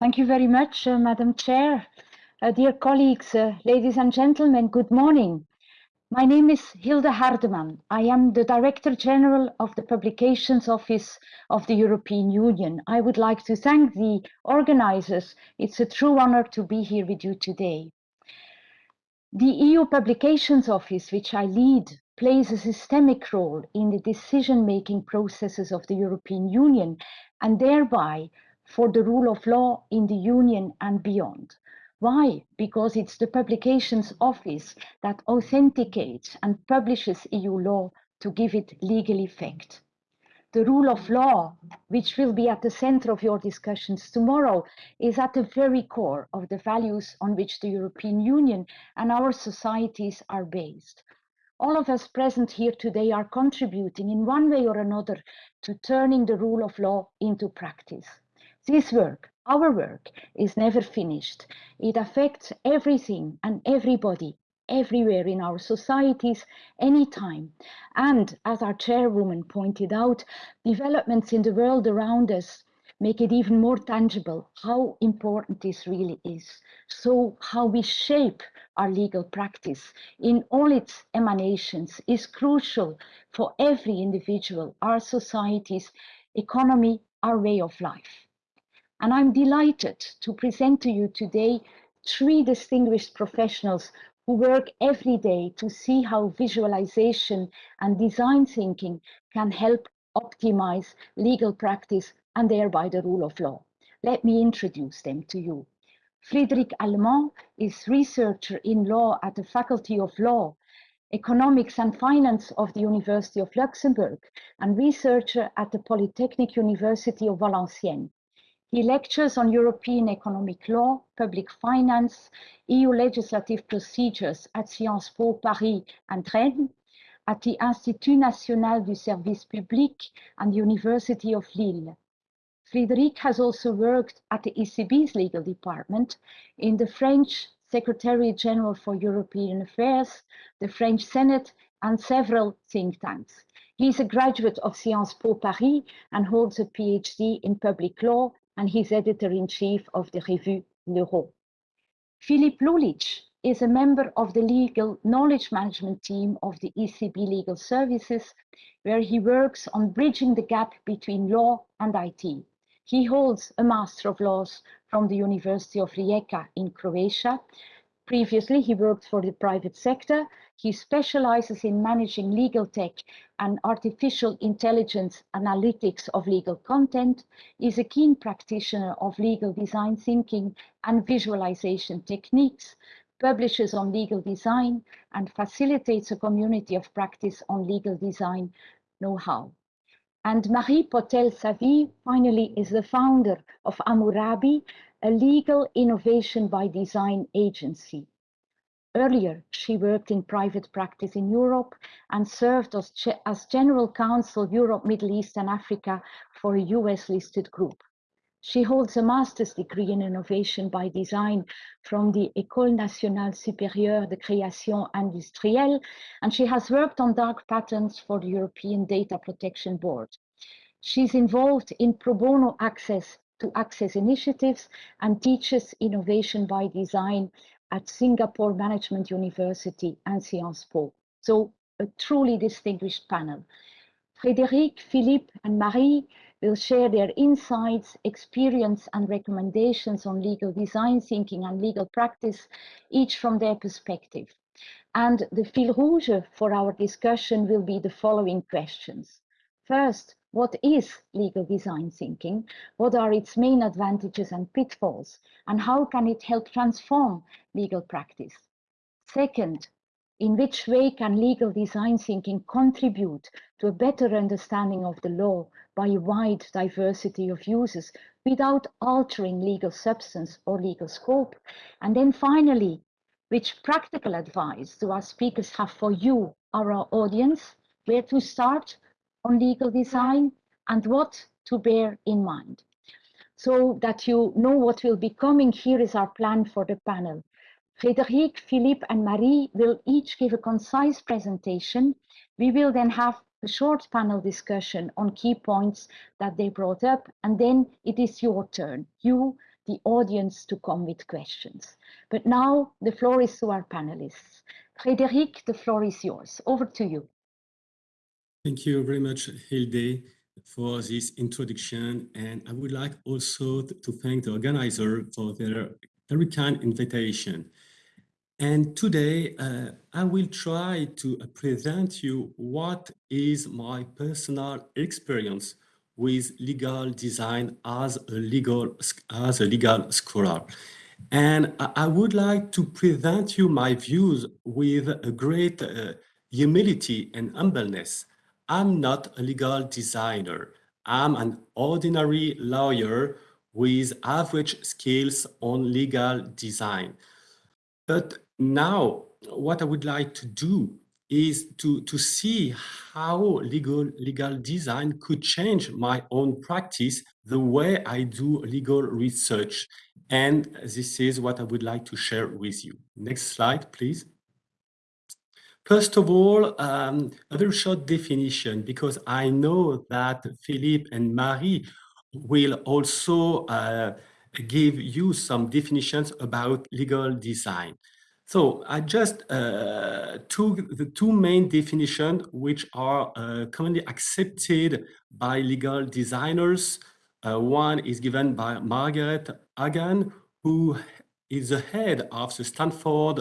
Thank you very much, uh, Madam Chair. Uh, dear colleagues, uh, ladies and gentlemen, good morning. My name is Hilde Hardeman. I am the Director General of the Publications Office of the European Union. I would like to thank the organizers. It's a true honor to be here with you today. The EU Publications Office, which I lead, plays a systemic role in the decision-making processes of the European Union and thereby for the rule of law in the Union and beyond. Why? Because it's the Publications Office that authenticates and publishes EU law to give it legal effect. The rule of law, which will be at the center of your discussions tomorrow, is at the very core of the values on which the European Union and our societies are based. All of us present here today are contributing in one way or another to turning the rule of law into practice. This work, our work, is never finished. It affects everything and everybody, everywhere in our societies, anytime. And as our chairwoman pointed out, developments in the world around us make it even more tangible how important this really is. So how we shape our legal practice in all its emanations is crucial for every individual, our societies, economy, our way of life. And I'm delighted to present to you today three distinguished professionals who work every day to see how visualization and design thinking can help optimize legal practice and thereby the rule of law. Let me introduce them to you. Frédéric Allemand is researcher in law at the Faculty of Law, Economics and Finance of the University of Luxembourg, and researcher at the Polytechnic University of Valenciennes. He lectures on European economic law, public finance, EU legislative procedures at Sciences Po Paris and Rennes, at the Institut National du Service Public and the University of Lille. Frédéric has also worked at the ECB's legal department in the French Secretary General for European Affairs, the French Senate, and several think tanks. He is a graduate of Sciences Po Paris and holds a PhD in public law and he's editor-in-chief of the Revue L'Euro. Philip Lulic is a member of the legal knowledge management team of the ECB Legal Services, where he works on bridging the gap between law and IT. He holds a Master of Laws from the University of Rijeka in Croatia. Previously, he worked for the private sector he specializes in managing legal tech and artificial intelligence analytics of legal content, is a keen practitioner of legal design thinking and visualization techniques, publishes on legal design, and facilitates a community of practice on legal design know-how. And Marie Potel-Savy, finally, is the founder of Amurabi, a legal innovation by design agency. Earlier, she worked in private practice in Europe and served as, as General Counsel Europe, Middle East and Africa for a US listed group. She holds a master's degree in innovation by design from the École Nationale Supérieure de Création Industrielle, and she has worked on dark patterns for the European Data Protection Board. She's involved in pro bono access to access initiatives and teaches innovation by design at Singapore Management University and Sciences Po. So a truly distinguished panel. Frédéric, Philippe and Marie will share their insights, experience and recommendations on legal design thinking and legal practice, each from their perspective. And the fil rouge for our discussion will be the following questions. First, what is legal design thinking? What are its main advantages and pitfalls? And how can it help transform legal practice? Second, in which way can legal design thinking contribute to a better understanding of the law by a wide diversity of users without altering legal substance or legal scope? And then finally, which practical advice do our speakers have for you, our audience? Where to start? On legal design and what to bear in mind. So that you know what will be coming, here is our plan for the panel. Frédéric, Philippe and Marie will each give a concise presentation. We will then have a short panel discussion on key points that they brought up and then it is your turn. You, the audience to come with questions. But now the floor is to our panelists. Frédéric, the floor is yours. Over to you. Thank you very much, Hilde, for this introduction. And I would like also to thank the organizer for their very kind invitation. And today, uh, I will try to present you what is my personal experience with legal design as a legal as a legal scholar. And I would like to present you my views with a great uh, humility and humbleness. I'm not a legal designer. I'm an ordinary lawyer with average skills on legal design. But now, what I would like to do is to, to see how legal, legal design could change my own practice, the way I do legal research. And this is what I would like to share with you. Next slide, please. First of all, um, a very short definition, because I know that Philippe and Marie will also uh, give you some definitions about legal design. So I just uh, took the two main definitions which are uh, commonly accepted by legal designers. Uh, one is given by Margaret Hagan, who is the head of the Stanford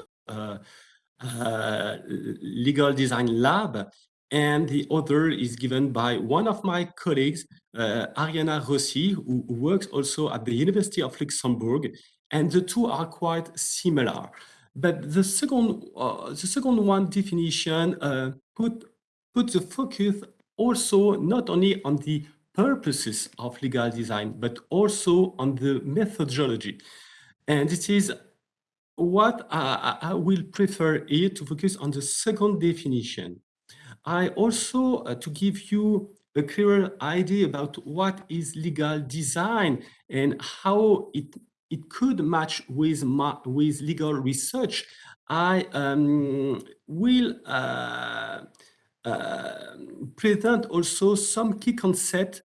uh, Legal Design Lab. And the other is given by one of my colleagues, uh, Arianna Rossi, who works also at the University of Luxembourg. And the two are quite similar. But the second, uh, the second one definition uh, put, put the focus also not only on the purposes of legal design, but also on the methodology. And this is what I, I will prefer here to focus on the second definition. I also, uh, to give you a clearer idea about what is legal design and how it it could match with my, with legal research, I um, will uh, uh, present also some key concepts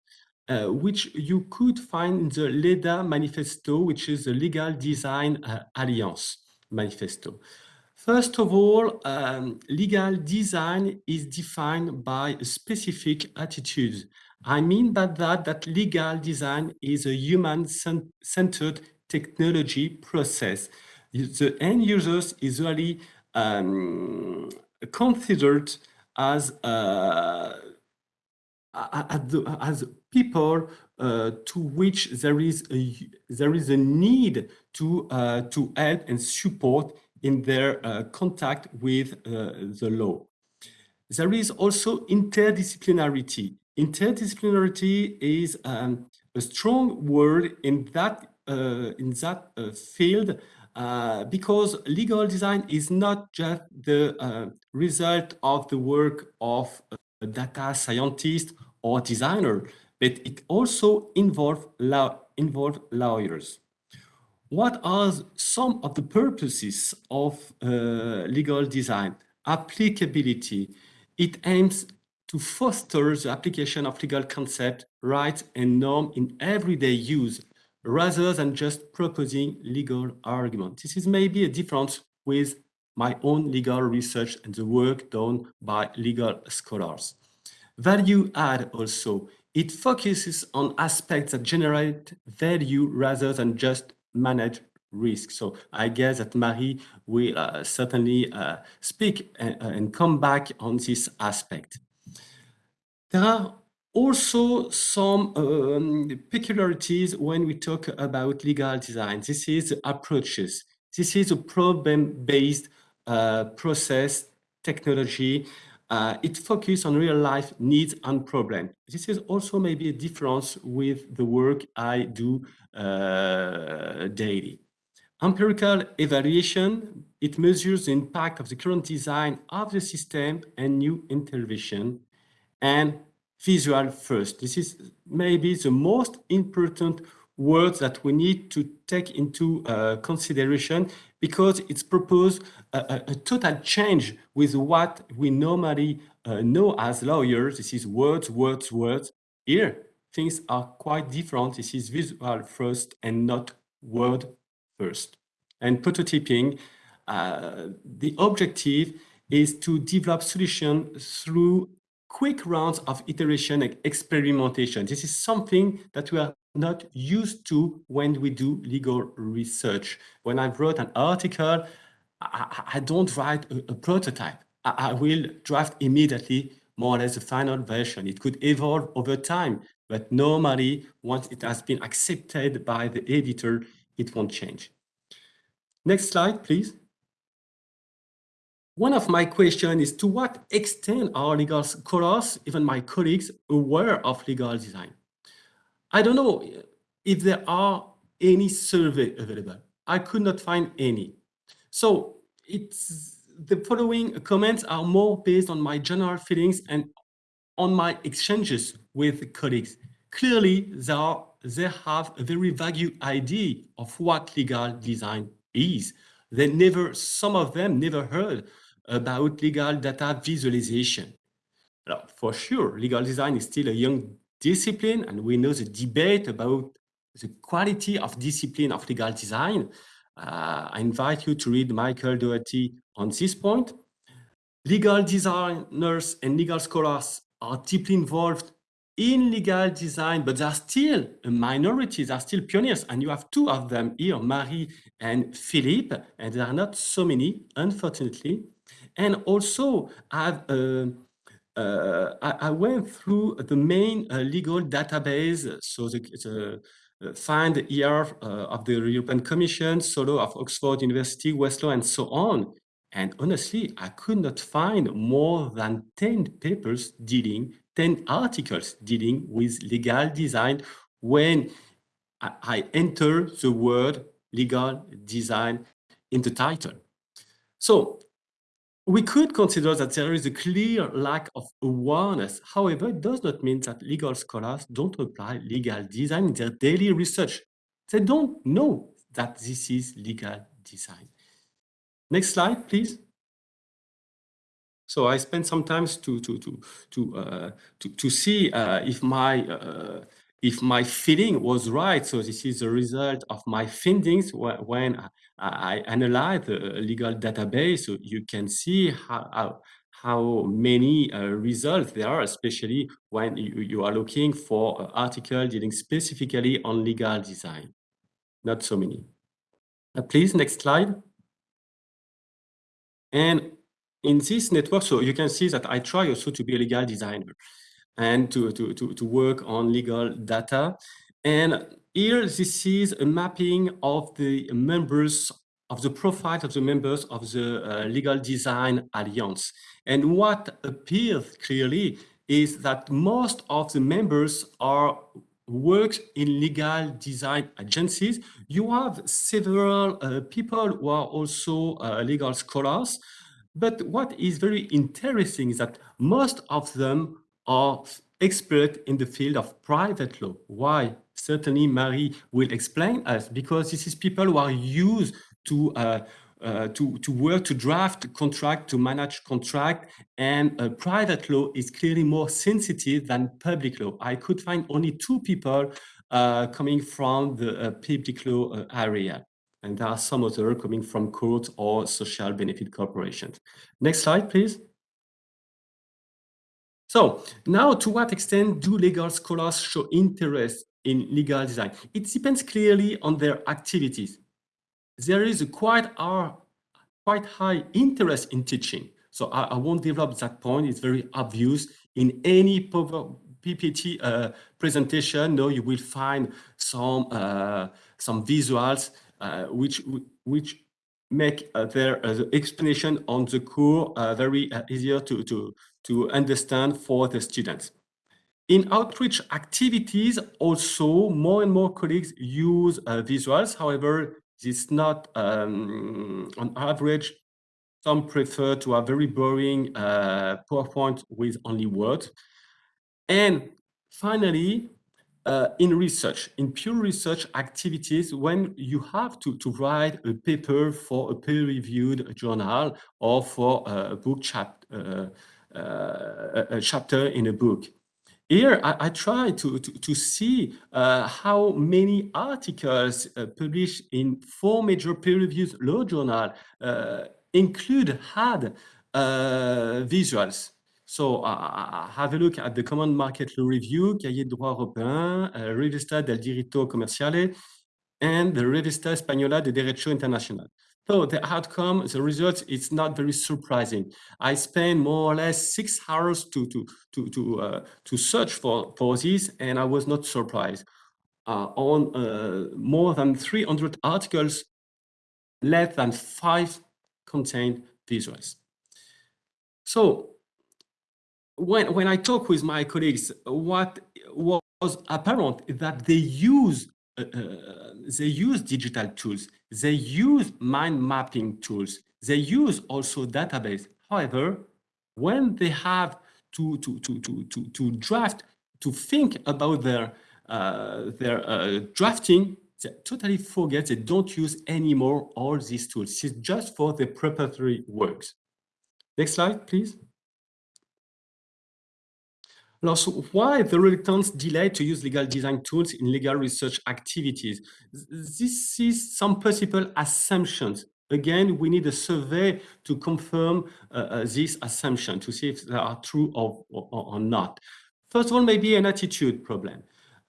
uh, which you could find in the LEDA manifesto, which is the Legal Design uh, Alliance manifesto. First of all, um, legal design is defined by specific attitude. I mean by that that legal design is a human-centered technology process. The end users is really um, considered as uh, as people uh, to which there is a there is a need to uh, to help and support in their uh, contact with uh, the law. There is also interdisciplinarity. Interdisciplinarity is um, a strong word in that uh, in that uh, field uh, because legal design is not just the result of the work of a data scientist or designer, but it also involves law, involve lawyers. What are some of the purposes of uh, legal design? Applicability. It aims to foster the application of legal concept, rights, and norm in everyday use rather than just proposing legal argument. This is maybe a difference with my own legal research and the work done by legal scholars. Value add also, it focuses on aspects that generate value rather than just manage risk. So I guess that Marie will uh, certainly uh, speak and, uh, and come back on this aspect. There are also some um, peculiarities when we talk about legal design. This is approaches. This is a problem-based process technology. Uh, it focuses on real life needs and problems. This is also maybe a difference with the work I do uh, daily. Empirical evaluation, it measures the impact of the current design of the system and new intervention. And visual first. This is maybe the most important words that we need to take into uh, consideration because it's proposed a, a, a, total change with what we normally uh, know as lawyers. This is words, words, words. Here, things are quite different. This is visual first and not word first. And prototyping, uh, the objective is to develop solutions through quick rounds of iteration and experimentation. This is something that we are not used to when we do legal research. When I wrote an article, I, I don't write a, a prototype. I, I, will draft immediately more or less the final version. It could evolve over time, but normally once it has been accepted by the editor, it won't change. Next slide, please. One of my questions is to what extent are legal scholars, even my colleagues, aware of legal design? I don't know if there are any survey available. I could not find any. So it's the following comments are more based on my general feelings and on my exchanges with colleagues. Clearly, they, are, they have a very vague idea of what legal design is. They never, some of them never heard about legal data visualization. Now, for sure, legal design is still a young discipline, and we know the debate about the quality of discipline of legal design. Uh, I invite you to read Michael Doherty on this point. Legal designers and legal scholars are deeply involved in legal design, but they're still a minority, they're still pioneers. And you have two of them here, Marie and Philippe, and there are not so many, unfortunately. And also, I've uh, uh, I, I, went through the main uh, legal database, so the, the uh, find uh, of the European Commission, Solo of Oxford University, Westlaw, and so on. And honestly, I could not find more than 10 papers dealing, 10 articles dealing with legal design when I, I enter the word legal design in the title. So we could consider that there is a clear lack of awareness. However, it does not mean that legal scholars don't apply legal design in their daily research. They don't know that this is legal design. Next slide, please. So I spent some time to to to to uh, to, to see uh, if my uh, if my feeling was right. So this is the result of my findings when I analyze the legal database. So you can see how, how, how many uh, results there are, especially when you, you are looking for an article dealing specifically on legal design. Not so many. Uh, please, next slide. And in this network, so you can see that I try also to be a legal designer and to, to, to, to work on legal data. And here, this is a mapping of the members of the profile of the members of the uh, Legal Design Alliance. And what appears clearly is that most of the members are works in legal design agencies. You have several uh, people who are also uh, legal scholars. But what is very interesting is that most of them are expert in the field of private law. Why? Certainly Marie will explain us because this is people who are used to uh, uh, to, to work, to draft contract, to manage contract, and uh, private law is clearly more sensitive than public law. I could find only two people uh, coming from the uh, public law uh, area, and there are some other coming from courts or social benefit corporations. Next slide, please. So now to what extent do legal scholars show interest in legal design? It depends clearly on their activities. There is a quite, uh, quite high interest in teaching. So I, I, won't develop that point. It's very obvious in any PPT uh, presentation. No, you will find some uh, some visuals uh, which which make uh, their uh, explanation on the core uh, very easier to, to, to understand for the students. In outreach activities, also more and more colleagues use uh, visuals. However, it's not um, on average. Some prefer to have very boring uh, PowerPoint with only words. And finally, uh, in research, in pure research activities, when you have to, to write a paper for a peer-reviewed journal or for a book chap uh, uh, a chapter in a book, here I, I try to, to, to see uh, how many articles uh, published in four major peer-reviewed law journals uh, include had visuals. So uh, have a look at the Common Market Law Review, Cahier de droit européen, uh, Rivista del Diritto Commerciale, and the Revista Española de Derecho Internacional. So the outcome, the results, it's not very surprising. I spent more or less six hours to to to to uh, to search for for this, and I was not surprised. Uh, on uh, more than 300 articles, less than five contained visuals. So when when I talk with my colleagues, what was apparent is that they use uh, uh, they use digital tools, they use mind mapping tools, they use also database. However, when they have to, to, to, to, to, to draft, to think about their, uh, their uh, drafting, they totally forget they don't use anymore all these tools. It's just for the preparatory works. Next slide, please. Now, so why the reluctance delay to use legal design tools in legal research activities? This is some possible assumptions. Again, we need a survey to confirm uh, uh, this assumption to see if they are true or, or, or not. First of all, maybe an attitude problem.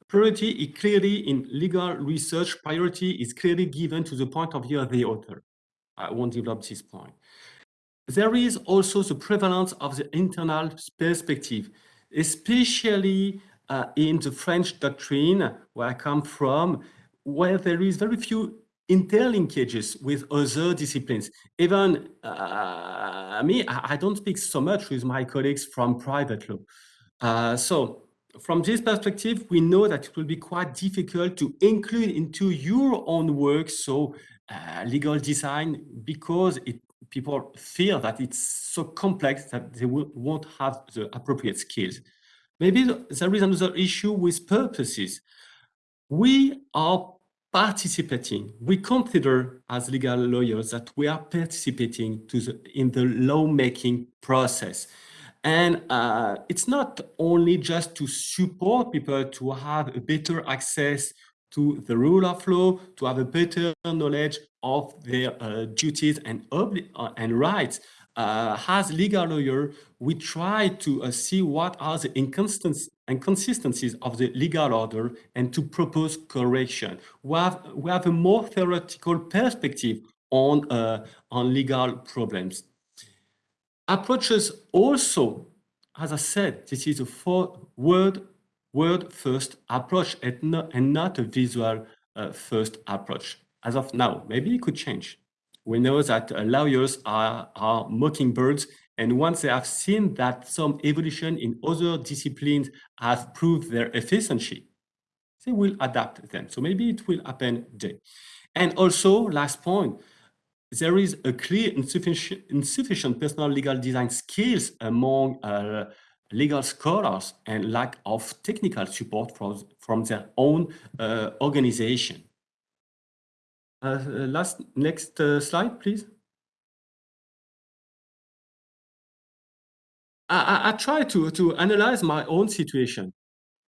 Priority is clearly in legal research, priority is clearly given to the point of view of the author. I won't develop this point. There is also the prevalence of the internal perspective especially uh, in the French doctrine, where I come from, where there is very few interlinkages with other disciplines. Even uh, me, I don't speak so much with my colleagues from private law. Uh, so from this perspective, we know that it will be quite difficult to include into your own work, so uh, legal design, because it people feel that it's so complex that they won't have the appropriate skills. Maybe there is another issue with purposes. We are participating. We consider as legal lawyers that we are participating the, in the lawmaking process. And uh, it's not only just to support people to have a better access to the rule of law, to have a better knowledge of their uh, duties and, uh, and rights. Uh, as legal lawyer, we try to uh, see what are the inconsistencies of the legal order and to propose correction. We have, we have a more theoretical perspective on, uh, on legal problems. Approaches also, as I said, this is a four word word first approach and not, and not a visual uh, first approach. As of now, maybe it could change. We know that uh, lawyers are, are mockingbirds, and once they have seen that some evolution in other disciplines has proved their efficiency, they will adapt them. So maybe it will happen there. And also, last point, there is a clear insufficient, insufficient personal legal design skills among uh, legal scholars and lack of technical support from, from their own uh, organization. Uh, last, next uh, slide, please. I, I, try to, to analyze my own situation.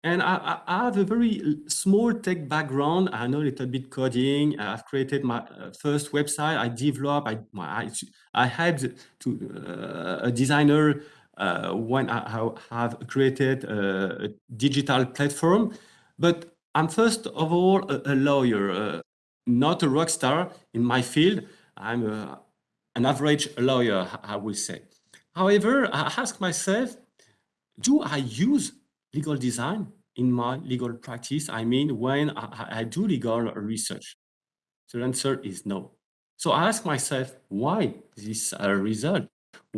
And I, I, have a very small tech background. I know a little bit coding. I've created my uh, first website. I developed. I, I, I had to uh, a designer uh, when I have created a digital platform. But I'm first of all a, lawyer, uh, not a rock star in my field. I'm a, an average lawyer, I will say. However, I ask myself, do I use legal design in my legal practice? I mean, when I, I do legal research? The answer is no. So I ask myself, why this uh, result?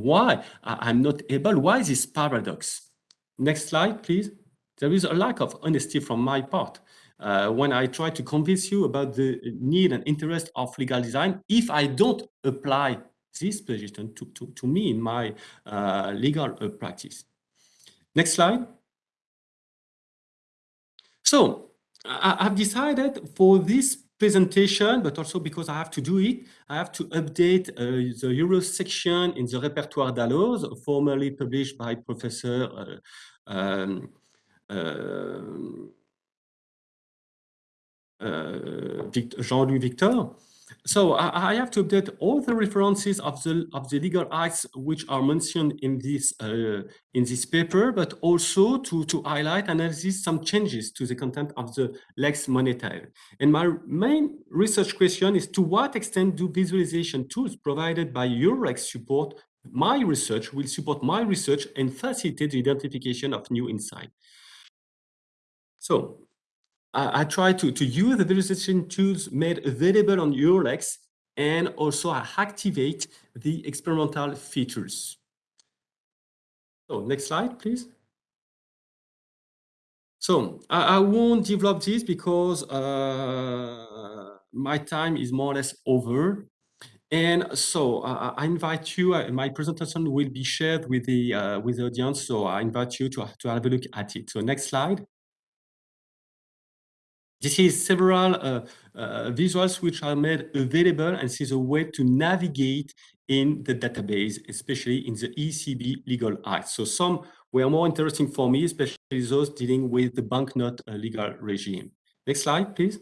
Why I'm not able? Why this paradox? Next slide, please. There is a lack of honesty from my part. Uh, when I try to convince you about the need and interest of legal design, if I don't apply this position to, to, to me in my uh, legal uh, practice. Next slide. So I, I've decided for this presentation, but also because I have to do it, I have to update uh, the Euro section in the Répertoire Dalloz, formerly published by Professor uh, um, Jean-Louis Victor. So I, I, have to update all the references of the of the legal acts which are mentioned in this uh, in this paper, but also to to highlight analysis some changes to the content of the Lex Monetae. And my main research question is to what extent do visualization tools provided by EUR-Lex support my research, will support my research and facilitate the identification of new insight. So I, I try to, to use the visualization tools made available on EUR-Lex and also I activate the experimental features. So next slide, please. So I, I won't develop this because uh, my time is more or less over. And so uh, I invite you, uh, my presentation will be shared with the, uh, with the audience. So I invite you to, to have a look at it. So next slide. This is several uh, uh, visuals which are made available and this is a way to navigate in the database, especially in the ECB legal act. So some were more interesting for me, especially those dealing with the banknote uh, legal regime. Next slide, please.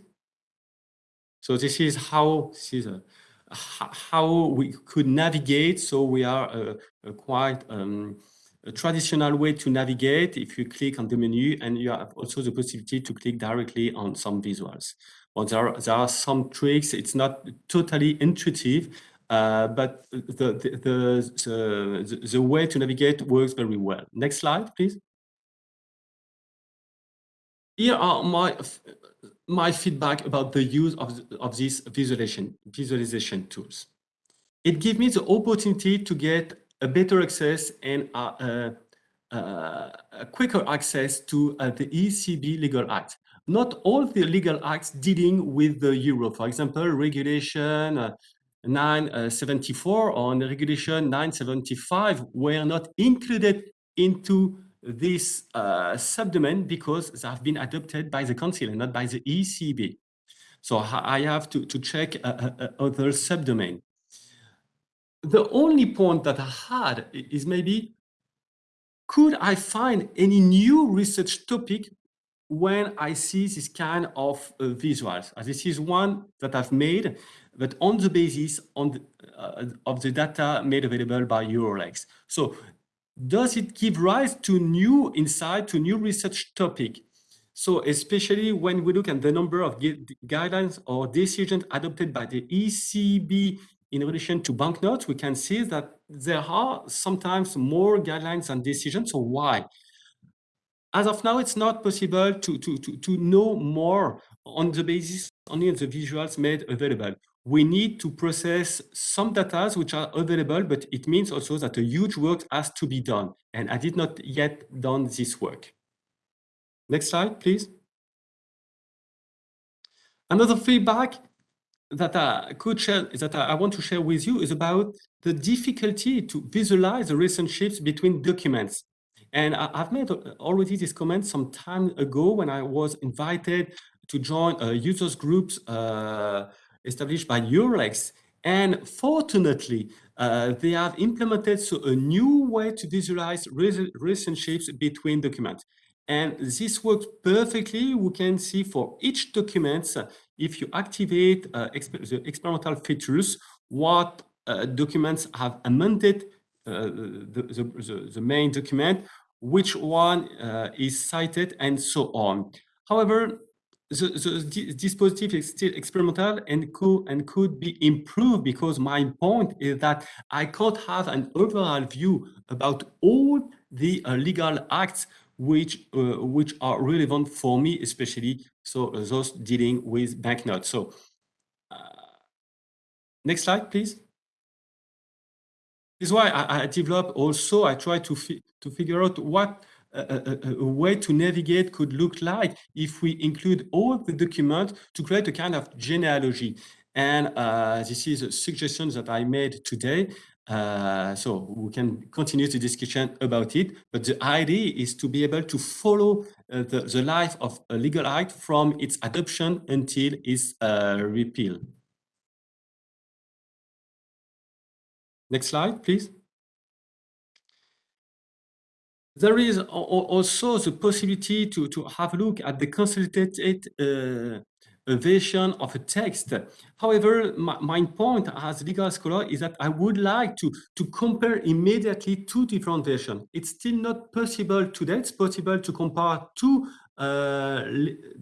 So this is how this is a, how we could navigate. So we are a, a quite um, a traditional way to navigate if you click on the menu and you have also the possibility to click directly on some visuals. But there are, there are some tricks. It's not totally intuitive, uh, but the, the, the, the, the way to navigate works very well. Next slide, please. Here are my my feedback about the use of, of these visualization visualization tools. It gives me the opportunity to get a better access and a, a, a quicker access to uh, the ECB legal act. Not all the legal acts dealing with the euro, for example, regulation uh, 974 or regulation 975 were not included into this uh, subdomain because they have been adopted by the council and not by the ECB. So I have to, to check uh, uh, uh other subdomain the only point that I had is maybe, could I find any new research topic when I see this kind of uh, visuals? Uh, this is one that I've made, but on the basis on the, uh, of the data made available by EUR-Lex. So does it give rise to new insight, to new research topic? So especially when we look at the number of guidelines or decisions adopted by the ECB in relation to banknotes, we can see that there are sometimes more guidelines and decisions. So why? As of now, it's not possible to, to, to, to know more on the basis only the visuals made available. We need to process some data which are available, but it means also that a huge work has to be done. And I did not yet done this work. Next slide, please. Another feedback that I could share, that I want to share with you is about the difficulty to visualize the relationships between documents. And I've made already this comment some time ago when I was invited to join a users groups uh, established by EUR-Lex. And fortunately, uh, they have implemented so a new way to visualize relationships between documents. And this works perfectly. We can see for each document, if you activate uh, the experimental features, what uh, documents have amended uh, the, the, the, the, main document, which one uh, is cited, and so on. However, the, the dispositive is still experimental and could, and could be improved because my point is that I can't have an overall view about all the uh, legal acts which uh, which are relevant for me, especially so uh, those dealing with banknotes. So uh, next slide, please. This is why I, I develop also, I try to, fi to figure out what a, a, a, way to navigate could look like if we include all the documents to create a kind of genealogy. And uh, this is a suggestion that I made today. Uh, so we can continue the discussion about it, but the idea is to be able to follow uh, the, the life of a legal act from its adoption until its uh, repeal. Next slide, please. there is also the possibility to, to have a look at the consolidated uh, version of a text. However, my, my, point as legal scholar is that I would like to, to compare immediately two different versions. It's still not possible today. It's possible to compare two uh,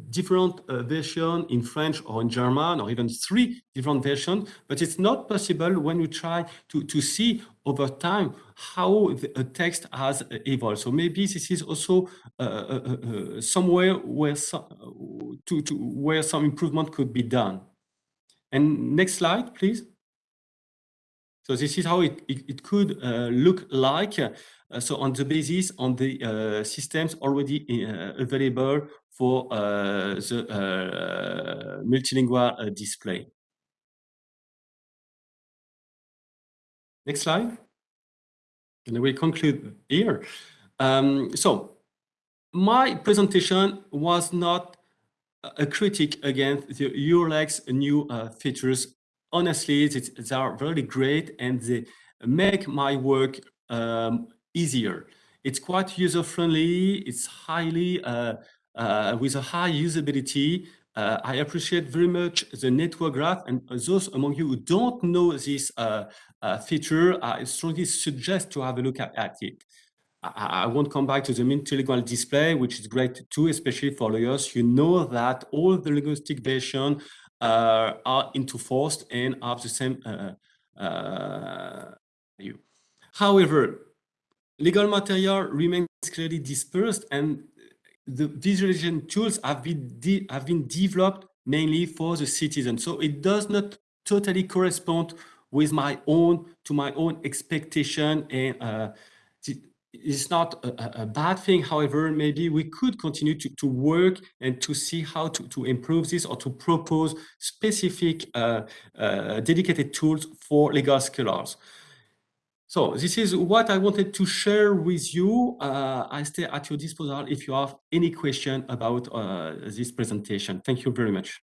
different uh, version in French or in German, or even three different versions, but it's not possible when you try to, to see over time how the text has evolved. So maybe this is also uh, uh, uh, somewhere where some, to, to, where some improvement could be done. And next slide, please. So this is how it, it, it could look like. Uh, so on the basis on the uh, systems already uh, available for the multilingual display. Next slide. And we conclude here. Um, so my presentation was not a critic against the EUR-Lex new uh, features. Honestly, they are really great and they make my work um, easier. It's quite user-friendly. It's highly uh, uh, with a high usability. Uh, I appreciate very much the network graph and those among you who don't know this uh, uh, feature, I strongly suggest to have a look at, at it. I, I, won't come back to the multilingual display, which is great too, especially for lawyers. You know that all the linguistic version uh, are interforced and have the same view. However, legal material remains clearly dispersed and the visualization tools have been, have been developed mainly for the citizen. So it does not totally correspond with my own, to my own expectation and uh, it's not a, a, bad thing. However, maybe we could continue to, to work and to see how to, to improve this or to propose specific uh, uh, dedicated tools for legal scholars. So this is what I wanted to share with you. Uh, I stay at your disposal if you have any question about uh, this presentation. Thank you very much.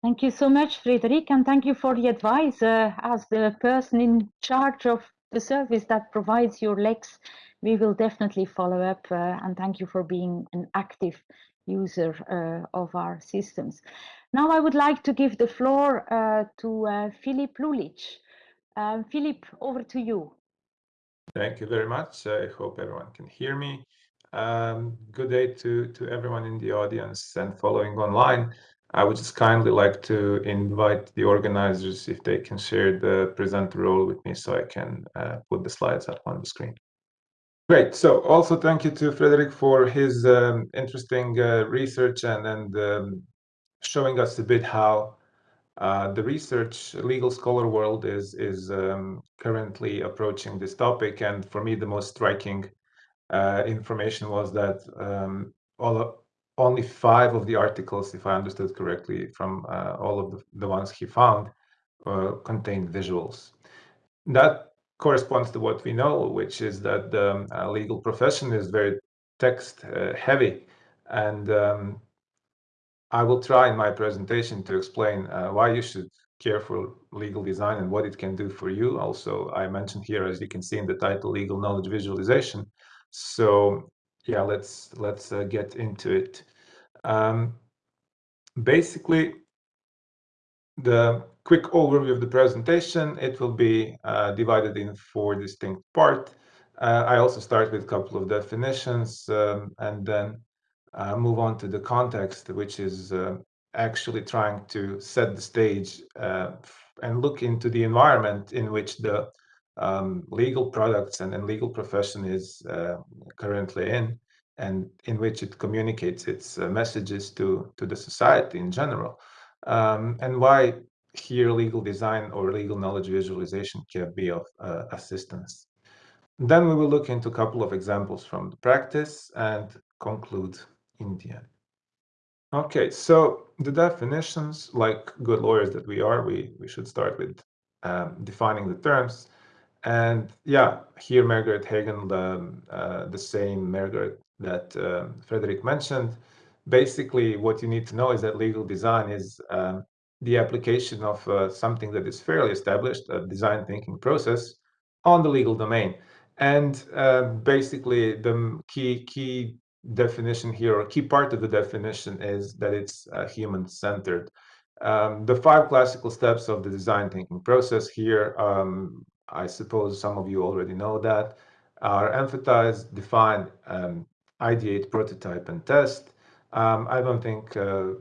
Thank you so much, Frederic, and thank you for the advice. Uh, as the person in charge of the service that provides your legs. we will definitely follow up uh, and thank you for being an active user uh, of our systems. Now I would like to give the floor uh, to Philip Lulic. Um, Philip, over to you. Thank you very much. I hope everyone can hear me. Um, good day to, to everyone in the audience and following online. I would just kindly like to invite the organizers if they can share the presenter role with me so I can uh, put the slides up on the screen. Great. So also thank you to Frédéric for his um, interesting uh, research and, and um, showing us a bit how uh, the research legal scholar world is is um, currently approaching this topic, and for me, the most striking uh, information was that um, all only five of the articles, if I understood correctly, from uh, all of the, the, ones he found, uh, contained visuals. That corresponds to what we know, which is that the uh, legal profession is very text heavy, and um, I will try in my presentation to explain uh, why you should care for legal design and what it can do for you. Also, I mentioned here, as you can see in the title, legal knowledge visualization. So yeah, let's let's uh, get into it. Um, basically, the quick overview of the presentation, it will be uh, divided in four distinct parts. Uh, I also start with a couple of definitions um, and then uh, move on to the context, which is uh, actually trying to set the stage uh, and look into the environment in which the um, legal products and, and, legal profession is uh, currently in, and in which it communicates its uh, messages to, to the society in general, um, and why here legal design or legal knowledge visualization can be of uh, assistance. Then we will look into a couple of examples from the practice and conclude India. Okay, so the definitions, like good lawyers that we are, we, we should start with um, defining the terms. And yeah, here Margaret Hagan, the, uh, the same Margaret that um, Frederic mentioned, basically what you need to know is that legal design is um, the application of uh, something that is fairly established, a design thinking process on the legal domain. And uh, basically, the key key definition here, or key part of the definition, is that it's uh, human-centered. Um, the five classical steps of the design thinking process here, um, I suppose some of you already know that, are empathize, define, um, ideate, prototype, and test. Um, I don't think uh,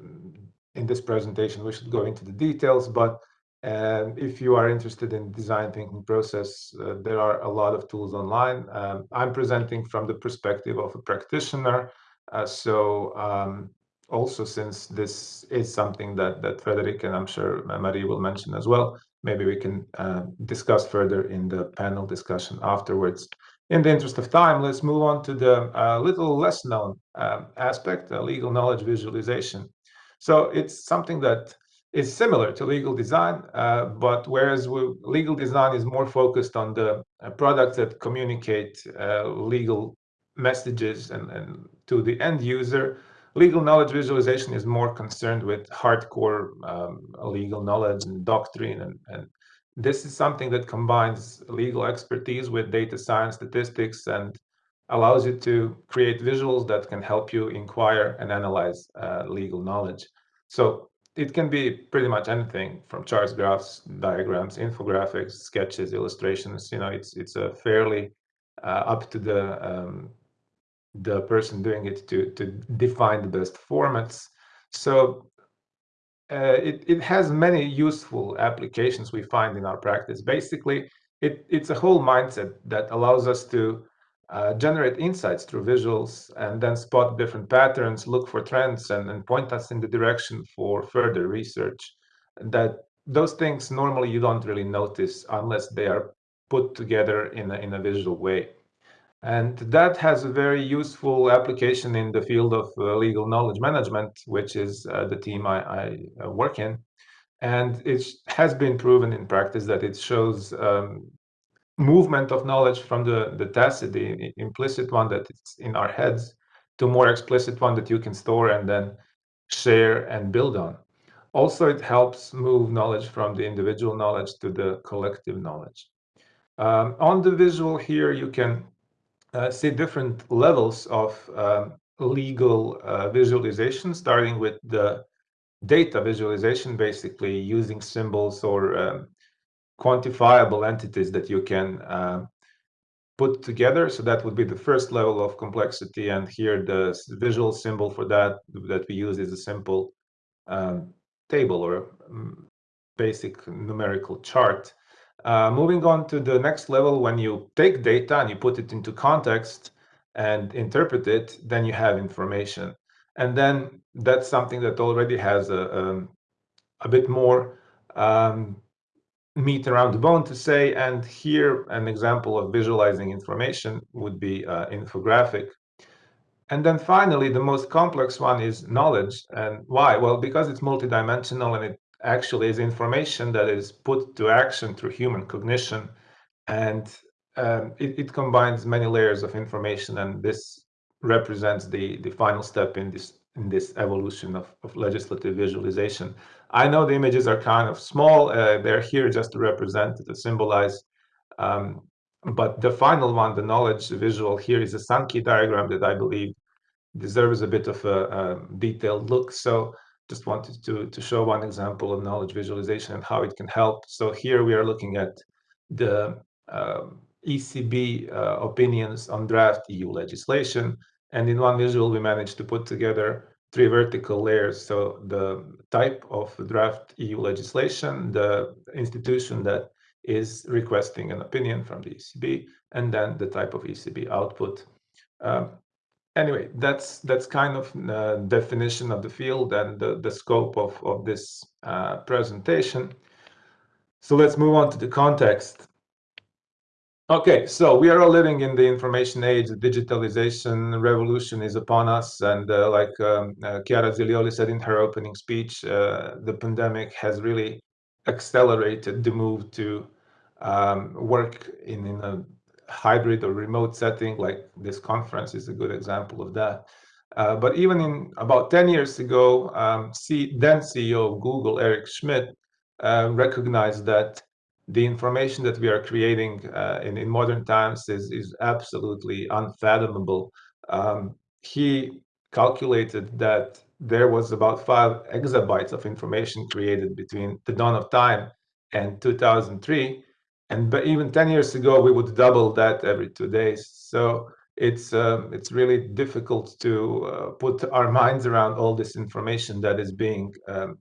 in this presentation we should go into the details, but um, if you are interested in design thinking process, uh, there are a lot of tools online. Um, I'm presenting from the perspective of a practitioner. Uh, so um, also since this is something that, that Frédéric and I'm sure Marie will mention as well, maybe we can uh, discuss further in the panel discussion afterwards. In the interest of time, let's move on to the uh, little less known um, aspect, legal knowledge visualization. So it's something that is similar to legal design, uh, but whereas legal design is more focused on the uh, products that communicate uh, legal messages and, and, to the end user, legal knowledge visualization is more concerned with hardcore um, legal knowledge and doctrine. And, and, this is something that combines legal expertise with data science statistics and allows you to create visuals that can help you inquire and analyze uh, legal knowledge. So it can be pretty much anything from charts, graphs, diagrams, infographics, sketches, illustrations. You know, it's it's a fairly uh, up to the um, the person doing it to to define the best formats. So uh, it it has many useful applications we find in our practice. Basically, it it's a whole mindset that allows us to uh, generate insights through visuals and then spot different patterns, look for trends, and, and point us in the direction for further research. That those things normally you don't really notice unless they are put together in a, in a visual way. And that has a very useful application in the field of uh, legal knowledge management, which is uh, the team I, I uh, work in. And it has been proven in practice that it shows um, movement of knowledge from the, the tacit, the implicit one that is in our heads, to more explicit one that you can store and then share and build on. Also, it helps move knowledge from the individual knowledge to the collective knowledge. Um, on the visual here, you can uh, see different levels of um, legal uh, visualization, starting with the data visualization, basically using symbols or um, quantifiable entities that you can uh, put together. So that would be the first level of complexity. And here the visual symbol for that that we use is a simple um, table or um, basic numerical chart. Uh, moving on to the next level, when you take data and you put it into context and interpret it, then you have information. And then that's something that already has a, a, um, a bit more um, meat around the bone to say. And here, an example of visualizing information would be uh, infographic. And then finally, the most complex one is knowledge. And why? Well, because it's multidimensional and it actually is information that is put to action through human cognition. And um, it, it combines many layers of information. And this represents the, the final step in this in this evolution of, of legislative visualization. I know the images are kind of small. Uh, they're here just to represent, to symbolize. Um, but the final one, the knowledge visual here is a Sankey diagram that I believe deserves a bit of a, a detailed look. So just wanted to, to show one example of knowledge visualization and how it can help. So here we are looking at the uh, um, ECB uh, opinions on draft EU legislation. And in one visual, we managed to put together three vertical layers. So the type of draft EU legislation, the institution that is requesting an opinion from the ECB, and then the type of ECB output. Um, anyway, that's that's kind of the definition of the field and the, the scope of, of this uh, presentation. So let's move on to the context. Okay, so we are all living in the information age. The digitalization revolution is upon us, and uh, like um, uh, Chiara Zilioli said in her opening speech, uh, the pandemic has really accelerated the move to um, work in, in a hybrid or remote setting. Like this conference is a good example of that. Uh, but even in about 10 years ago, um, C then CEO of Google, Eric Schmidt, uh, recognized that the information that we are creating uh, in, in modern times is, is absolutely unfathomable. Um, he calculated that there was about five exabytes of information created between the dawn of time and 2003. And but even 10 years ago, we would double that every two days. So it's um, it's really difficult to uh, put our minds around all this information that is being um,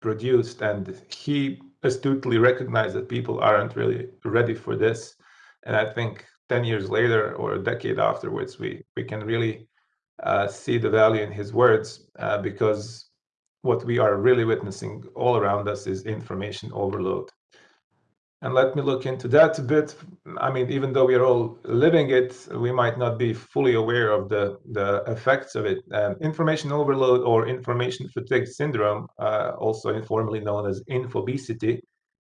produced. And he astutely recognized that people aren't really ready for this. And I think 10 years later or a decade afterwards, we we can really uh, see the value in his words uh, because what we are really witnessing all around us is information overload. And let me look into that a bit. I mean, even though we are all living it, we might not be fully aware of the, the effects of it. Um, information overload or information fatigue syndrome, uh, also informally known as infobesity,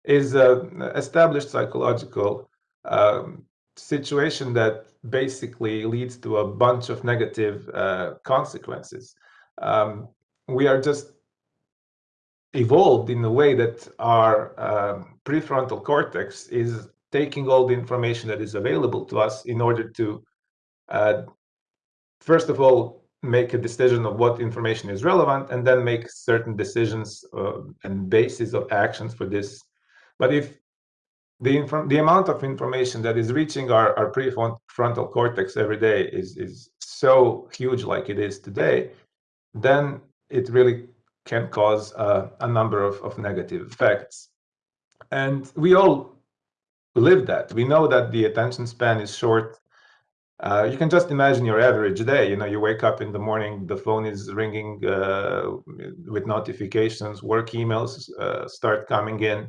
is an established psychological um, situation that basically leads to a bunch of negative uh, consequences. Um, we are just evolved in a way that our um, prefrontal cortex is taking all the information that is available to us in order to, uh, first of all, make a decision of what information is relevant and then make certain decisions uh, and basis of actions for this. But if the, the amount of information that is reaching our, our prefrontal cortex every day is, is so huge like it is today, then it really can cause uh, a number of, of negative effects. And we all live that. We know that the attention span is short. Uh, you can just imagine your average day. You know, you wake up in the morning, the phone is ringing uh, with notifications, work emails uh, start coming in,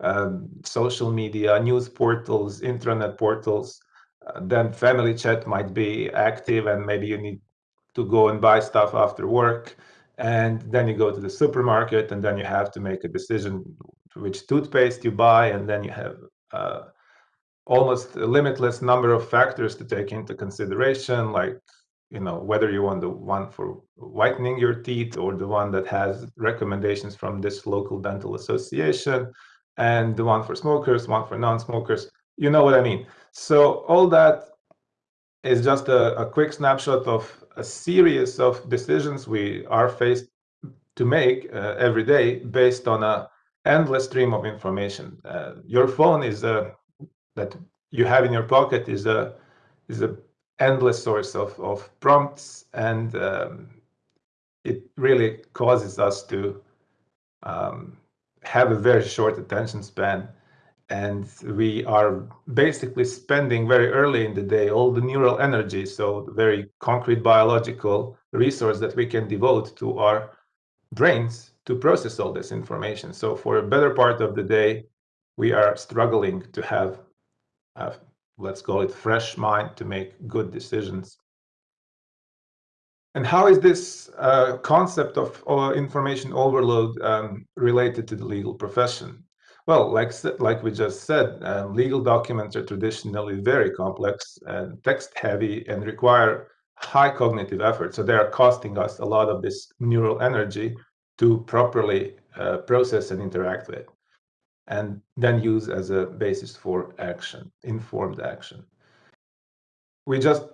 um, social media, news portals, intranet portals. Uh, then family chat might be active, and maybe you need to go and buy stuff after work and then you go to the supermarket and then you have to make a decision which toothpaste you buy and then you have uh, almost a limitless number of factors to take into consideration like you know whether you want the one for whitening your teeth or the one that has recommendations from this local dental association and the one for smokers one for non-smokers. You know what i mean? So all that is just a, a quick snapshot of a series of decisions we are faced to make uh, every day based on a endless stream of information. Uh, your phone is a that you have in your pocket is a is a endless source of of prompts, and um, it really causes us to um, have a very short attention span and we are basically spending very early in the day all the neural energy so very concrete biological resource that we can devote to our brains to process all this information. So for a better part of the day we are struggling to have a, let's call it fresh mind to make good decisions. And how is this uh, concept of uh, information overload um, related to the legal profession? Well, like like we just said, um, legal documents are traditionally very complex and text-heavy and require high cognitive effort. So they are costing us a lot of this neural energy to properly uh, process and interact with, and then use as a basis for action, informed action. We just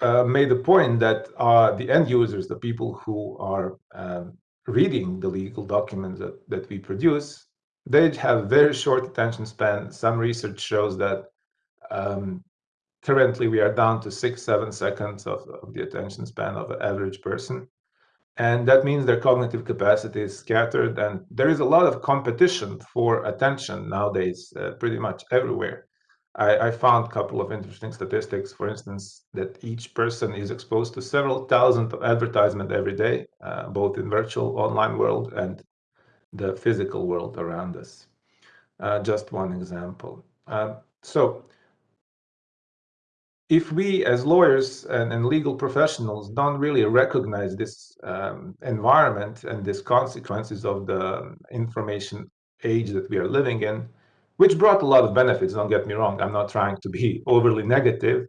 uh, made the point that uh, the end users, the people who are um, reading the legal documents that, that we produce, they have very short attention span. Some research shows that um, currently we are down to six, seven seconds of, of, the attention span of an average person. And that means their cognitive capacity is scattered and there is a lot of competition for attention nowadays, uh, pretty much everywhere. I, I, found a couple of interesting statistics, for instance, that each person is exposed to several thousand of advertisement every day, uh, both in virtual online world and the physical world around us. Uh, just one example. Uh, so if we as lawyers and, and, legal professionals don't really recognize this um, environment and these consequences of the information age that we are living in, which brought a lot of benefits, don't get me wrong, I'm not trying to be overly negative,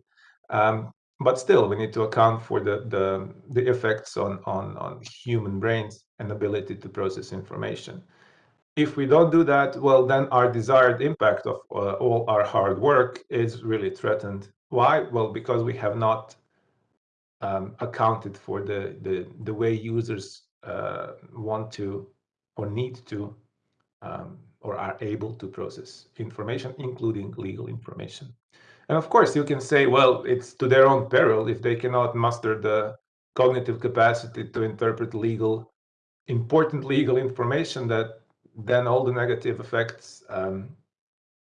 um, but still we need to account for the, the, the effects on, on, on human brains and ability to process information. if we don't do that, well, then our desired impact of uh, all our hard work is really threatened. Why? Well, because we have not um, accounted for the, the, the way users uh, want to or need to um, or are able to process information, including legal information. And of course, you can say, well, it's to their own peril if they cannot muster the cognitive capacity to interpret legal, important legal information that then all the negative effects um,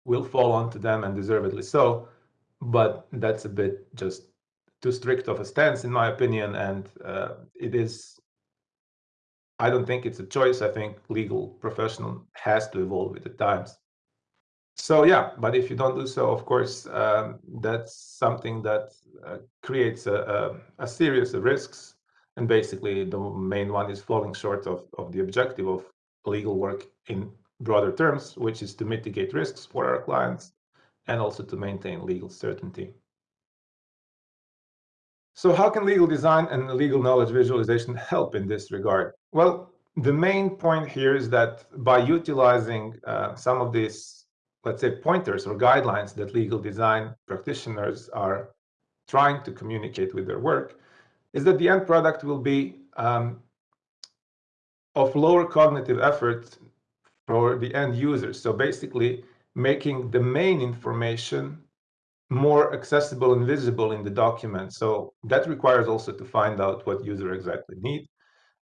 will fall onto them and deservedly so. But that's a bit just too strict of a stance, in my opinion, and uh, it is. I don't think it's a choice. I think legal professional has to evolve with the times. So yeah, but if you don't do so, of course, um, that's something that uh, creates a, a, a, series of risks. And basically, the main one is falling short of, of the objective of legal work in broader terms, which is to mitigate risks for our clients and also to maintain legal certainty. So how can legal design and legal knowledge visualization help in this regard? Well, the main point here is that by utilizing uh, some of these, let's say, pointers or guidelines that legal design practitioners are trying to communicate with their work, is that the end product will be um, of lower cognitive effort for the end users. So basically making the main information more accessible and visible in the document. So that requires also to find out what user exactly need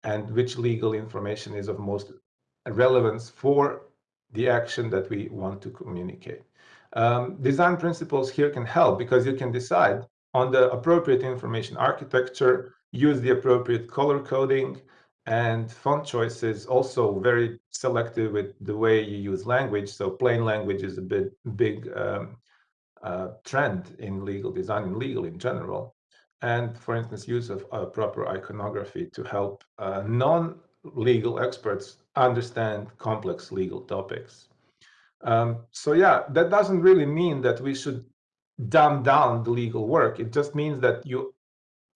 and which legal information is of most relevance for the action that we want to communicate. Um, design principles here can help because you can decide on the appropriate information architecture, use the appropriate color coding, and font choice is also very selective with the way you use language. So plain language is a bit big um, uh, trend in legal design and legal in general. And for instance, use of uh, proper iconography to help uh, non-legal experts understand complex legal topics. Um, so yeah, that doesn't really mean that we should dumb down the legal work. It just means that you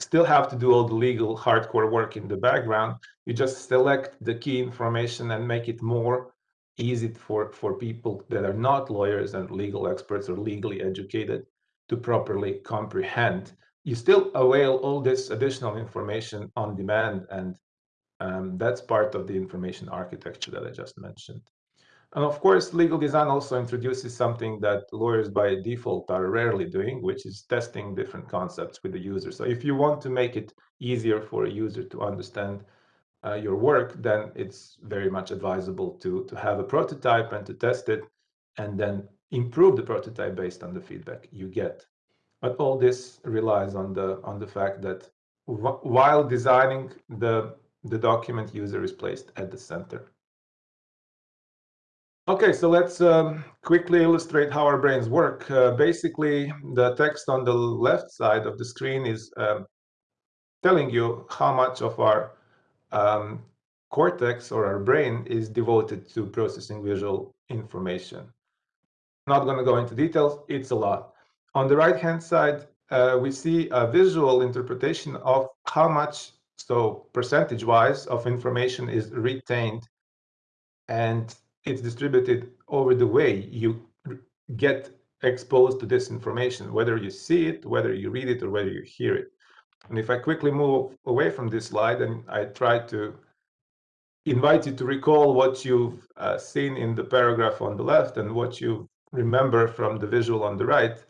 still have to do all the legal hardcore work in the background. You just select the key information and make it more easy for, for people that are not lawyers and legal experts or legally educated to properly comprehend. You still avail all this additional information on demand, and um, that's part of the information architecture that I just mentioned. And of course, legal design also introduces something that lawyers by default are rarely doing, which is testing different concepts with the user. So if you want to make it easier for a user to understand uh, your work, then it's very much advisable to, to have a prototype and to test it and then improve the prototype based on the feedback you get. But all this relies on the on the fact that while designing the the document user is placed at the center. Okay, so let's um, quickly illustrate how our brains work. Uh, basically, the text on the left side of the screen is um, telling you how much of our um, cortex or our brain is devoted to processing visual information. Not going to go into details, it's a lot. On the right hand side, uh, we see a visual interpretation of how much, so percentage wise, of information is retained and it's distributed over the way you get exposed to this information, whether you see it, whether you read it, or whether you hear it. And if I quickly move away from this slide and I try to invite you to recall what you've uh, seen in the paragraph on the left and what you remember from the visual on the right,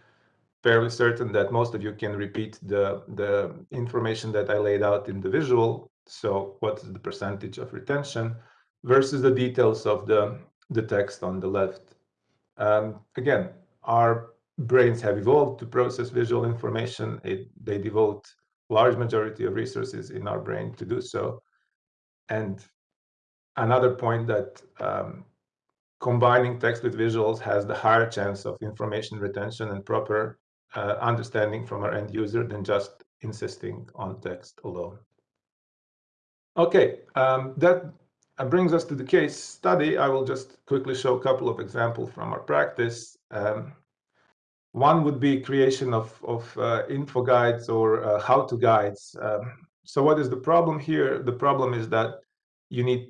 fairly certain that most of you can repeat the, the information that I laid out in the visual. So what's the percentage of retention versus the details of the, the text on the left. Um, again, our brains have evolved to process visual information. It, they devote large majority of resources in our brain to do so. And another point that um, combining text with visuals has the higher chance of information retention and proper uh, understanding from our end user than just insisting on text alone. Okay, um, that brings us to the case study. I will just quickly show a couple of examples from our practice. Um, one would be creation of, of uh, info guides or uh, how-to guides. Um, so what is the problem here? The problem is that you need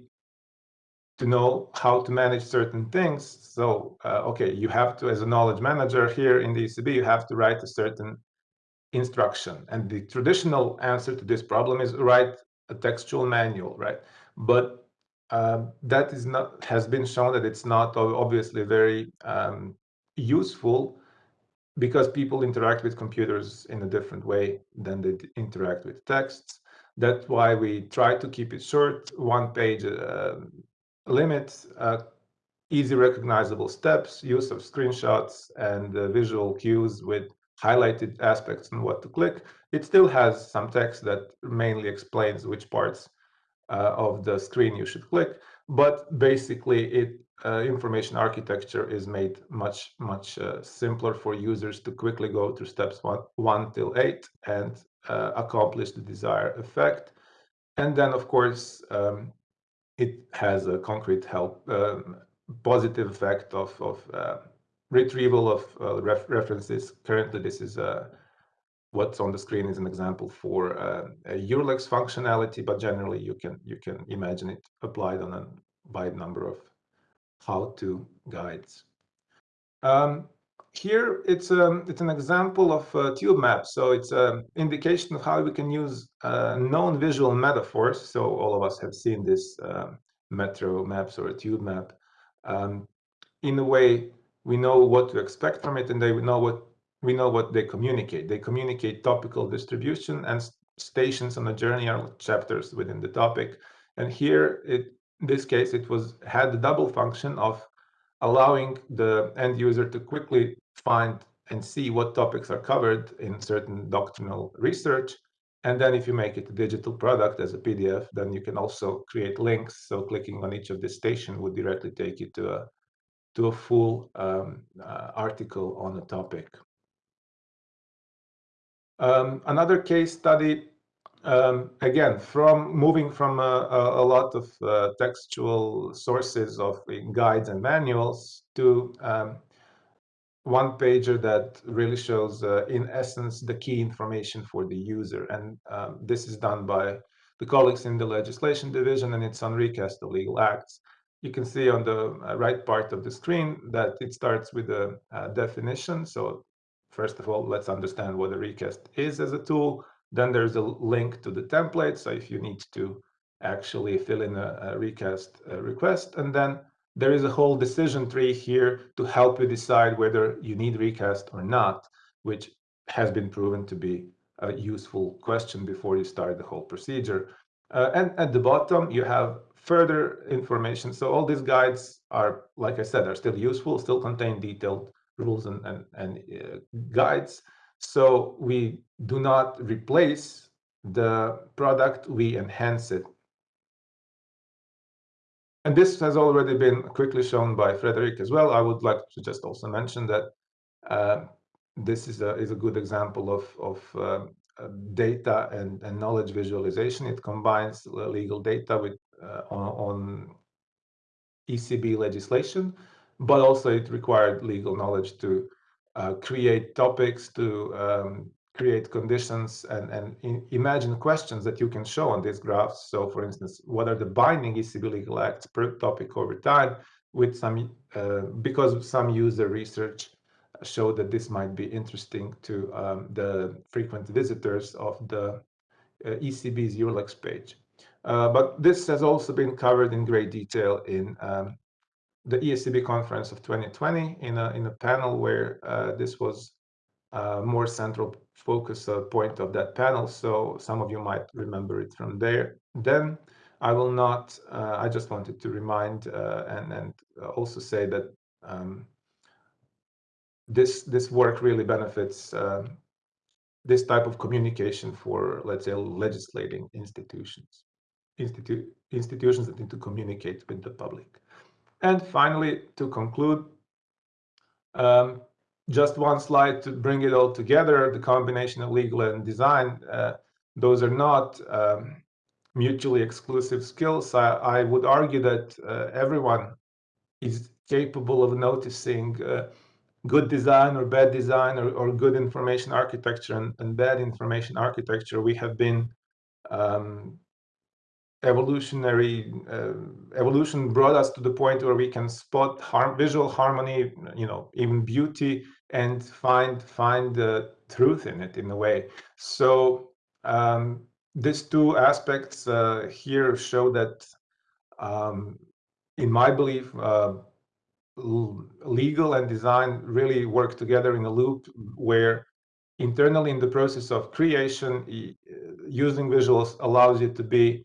to know how to manage certain things. So, uh, okay, you have to, as a knowledge manager here in the ECB, you have to write a certain instruction. And the traditional answer to this problem is write a textual manual, right? But uh, that is not has been shown that it's not obviously very um, useful because people interact with computers in a different way than they interact with texts. That's why we try to keep it short, one page uh, limit, uh, easy recognizable steps, use of screenshots and uh, visual cues with highlighted aspects and what to click. It still has some text that mainly explains which parts uh, of the screen you should click, but basically it uh, information architecture is made much, much uh, simpler for users to quickly go through steps one, one till eight and uh, accomplish the desired effect. And then, of course, um, it has a concrete help, um, positive effect of, of uh, retrieval of uh, ref references. Currently, this is uh, what's on the screen is an example for uh, a EUR-Lex functionality, but generally you can you can imagine it applied on a wide number of how-to guides. Um, here it's um, it's an example of a tube map, so it's an indication of how we can use uh, known visual metaphors. So all of us have seen this uh, metro maps or a tube map. Um, in a way, we know what to expect from it, and they know what we know what they communicate. They communicate topical distribution and stations on the journey are chapters within the topic. And here, it, this case, it was had the double function of allowing the end user to quickly find and see what topics are covered in certain doctrinal research. And then if you make it a digital product as a PDF, then you can also create links. So clicking on each of the station would directly take you to a to a full um, uh, article on a topic. Um, another case study, um, again, from moving from a, a, lot of uh, textual sources of guides and manuals to um, one pager that really shows, uh, in essence, the key information for the user. And um, this is done by the colleagues in the legislation division, and it's on recast of legal acts. You can see on the uh, right part of the screen that it starts with a, a definition. So first of all, let's understand what a recast is as a tool. Then there's a link to the template. So if you need to actually fill in a, a recast a request, and then there is a whole decision tree here to help you decide whether you need recast or not, which has been proven to be a useful question before you start the whole procedure. Uh, and at the bottom, you have further information. So all these guides are, like I said, are still useful, still contain detailed rules and, and, and uh, guides. So we do not replace the product, we enhance it and this has already been quickly shown by Frédéric as well. I would like to just also mention that uh, this is a, is a good example of, of uh, data and, and knowledge visualization. It combines legal data with uh, on, on ECB legislation, but also it required legal knowledge to uh, create topics, to um, create conditions and, and imagine questions that you can show on these graphs. So for instance, what are the binding ECB legal acts per topic over time with some, uh, because some user research showed that this might be interesting to um, the frequent visitors of the uh, ECB's EUR-Lex page. Uh, but this has also been covered in great detail in um, the ESCB conference of 2020 in a, in a panel where uh, this was uh, more central focus uh, point of that panel. So some of you might remember it from there. Then I will not, uh, I just wanted to remind uh, and, and also say that um, this, this work really benefits um, this type of communication for, let's say, legislating institutions, institu institutions that need to communicate with the public. And finally, to conclude, um, just one slide to bring it all together, the combination of legal and design, uh, those are not um, mutually exclusive skills. I, I would argue that uh, everyone is capable of noticing uh, good design or bad design or, or good information architecture and, and, bad information architecture. We have been um, evolutionary uh, evolution brought us to the point where we can spot harm, visual harmony, you know, even beauty, and find find the truth in it in a way. So um, these two aspects uh, here show that, um, in my belief, uh, legal and design really work together in a loop where internally in the process of creation, using visuals allows you to be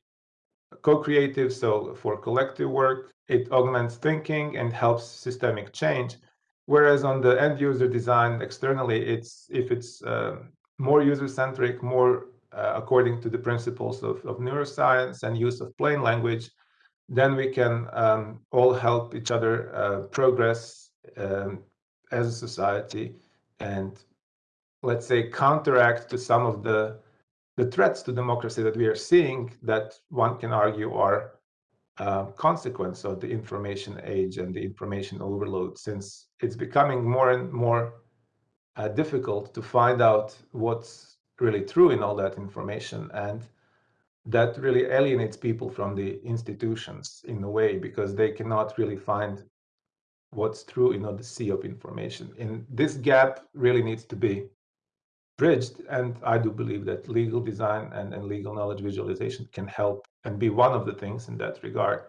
co-creative. So for collective work, it augments thinking and helps systemic change. Whereas on the end user design externally, it's if it's uh, more user centric, more uh, according to the principles of, of neuroscience and use of plain language, then we can um, all help each other uh, progress um, as a society and let's say counteract to some of the the threats to democracy that we are seeing that one can argue are uh, consequence of the information age and the information overload since it's becoming more and more uh, difficult to find out what's really true in all that information and that really alienates people from the institutions in a way because they cannot really find what's true in the sea of information. And this gap really needs to be bridged. And I do believe that legal design and, and legal knowledge visualization can help and be one of the things in that regard.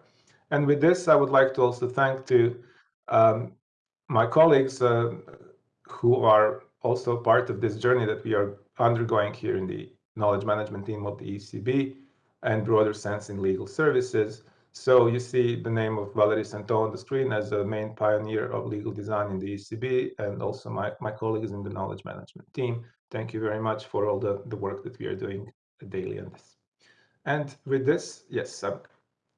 And with this, I would like to also thank to um, my colleagues uh, who are also part of this journey that we are undergoing here in the knowledge management team of the ECB and broader sense in legal services. So you see the name of Valerie Santon on the screen as a main pioneer of legal design in the ECB and also my, my colleagues in the knowledge management team. Thank you very much for all the, the work that we are doing daily on this. And with this, yes, I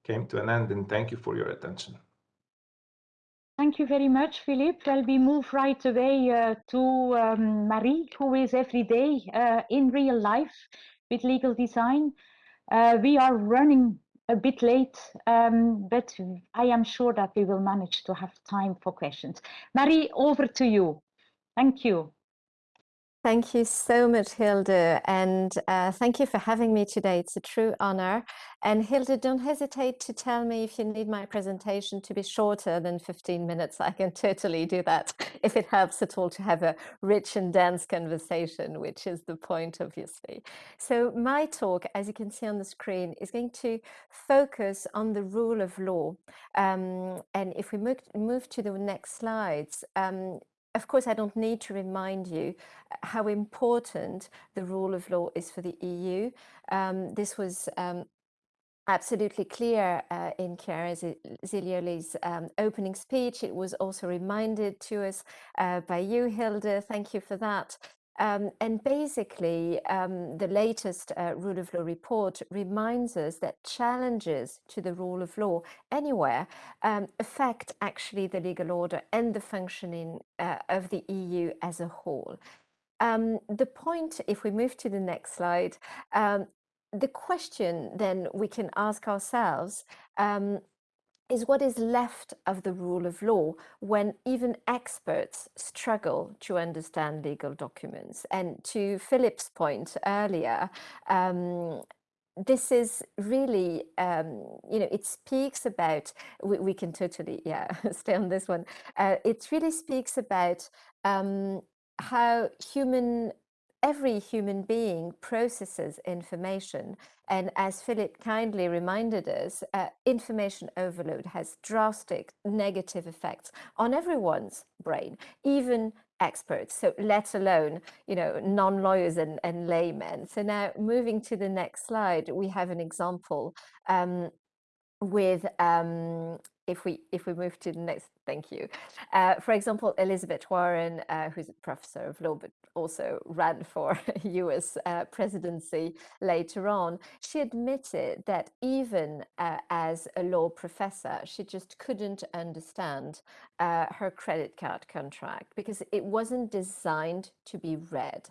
came to an end and thank you for your attention. Thank you very much, Philippe. Well, we move right away uh, to um, Marie, who is every day uh, in real life with legal design. Uh, we are running a bit late, um, but I am sure that we will manage to have time for questions. Marie, over to you. Thank you. Thank you so much, Hilde, and uh, thank you for having me today. It's a true honor. And Hilde, don't hesitate to tell me if you need my presentation to be shorter than 15 minutes. I can totally do that if it helps at all to have a rich and dense conversation, which is the point, obviously. So my talk, as you can see on the screen, is going to focus on the rule of law. Um, and if we move, move to the next slides, um, of course, I don't need to remind you uh, how important the rule of law is for the EU. Um, this was um, absolutely clear uh, in Chiara Zilioli's um, opening speech. It was also reminded to us uh, by you, Hilde. Thank you for that. Um, and basically, um, the latest uh, rule of law report reminds us that challenges to the rule of law anywhere um, affect actually the legal order and the functioning uh, of the EU as a whole. Um, the point, if we move to the next slide, um, the question then we can ask ourselves um, is what is left of the rule of law when even experts struggle to understand legal documents. And to Philip's point earlier, um, this is really, um, you know, it speaks about, we, we, can totally, yeah, stay on this one. Uh, it really speaks about um, how human every human being processes information. And as Philip kindly reminded us, uh, information overload has drastic negative effects on everyone's brain, even experts, so let alone, you know, non-lawyers and, and laymen. So now moving to the next slide, we have an example um, with um, if we if we move to the next, thank you. Uh, for example, Elizabeth Warren, uh, who's a professor of law, but also ran for US uh, presidency later on, she admitted that even uh, as a law professor, she just couldn't understand uh, her credit card contract because it wasn't designed to be read.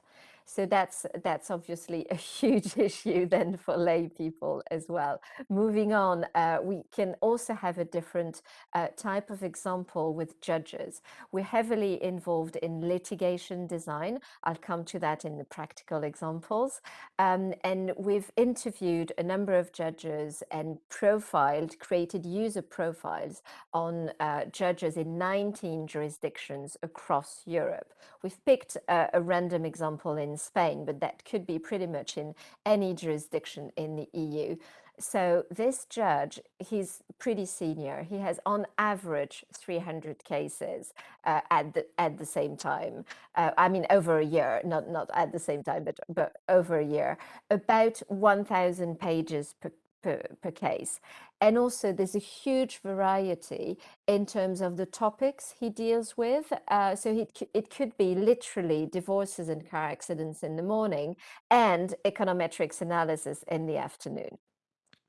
So that's that's obviously a huge issue then for lay people as well. Moving on, uh, we can also have a different uh, type of example with judges. We're heavily involved in litigation design. I'll come to that in the practical examples. Um, and we've interviewed a number of judges and profiled, created user profiles on uh, judges in 19 jurisdictions across Europe. We've picked a, a random example in Spain, but that could be pretty much in any jurisdiction in the EU. So this judge, he's pretty senior. He has on average 300 cases uh, at the at the same time. Uh, I mean, over a year, not not at the same time, but but over a year. About 1,000 pages per, per, per case. And also there's a huge variety in terms of the topics he deals with. Uh, so it, it could be literally divorces and car accidents in the morning and econometrics analysis in the afternoon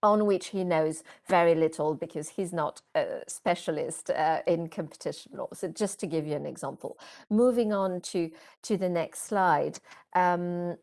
on which he knows very little because he's not a specialist uh, in competition law. So just to give you an example. Moving on to, to the next slide. Um,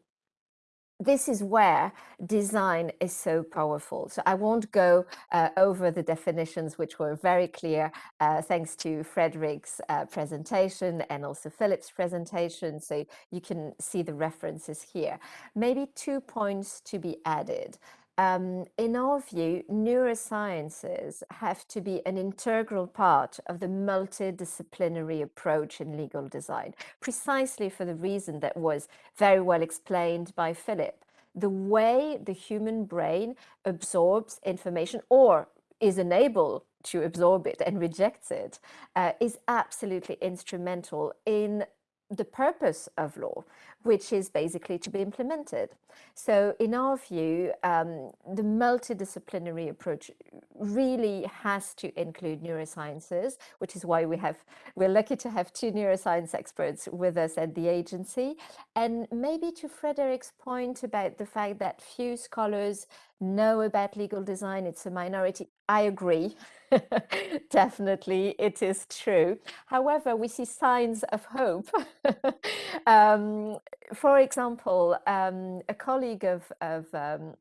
this is where design is so powerful. So I won't go uh, over the definitions, which were very clear, uh, thanks to Frédéric's uh, presentation and also Philip's presentation. So you can see the references here. Maybe two points to be added. Um, in our view, neurosciences have to be an integral part of the multidisciplinary approach in legal design, precisely for the reason that was very well explained by Philip. The way the human brain absorbs information or is unable to absorb it and rejects it uh, is absolutely instrumental in the purpose of law, which is basically to be implemented. So in our view, um, the multidisciplinary approach really has to include neurosciences, which is why we have, we're lucky to have two neuroscience experts with us at the agency. And maybe to Frédéric's point about the fact that few scholars know about legal design, it's a minority. I agree. Definitely, it is true. However, we see signs of hope. um, for example, um, a colleague of, of um,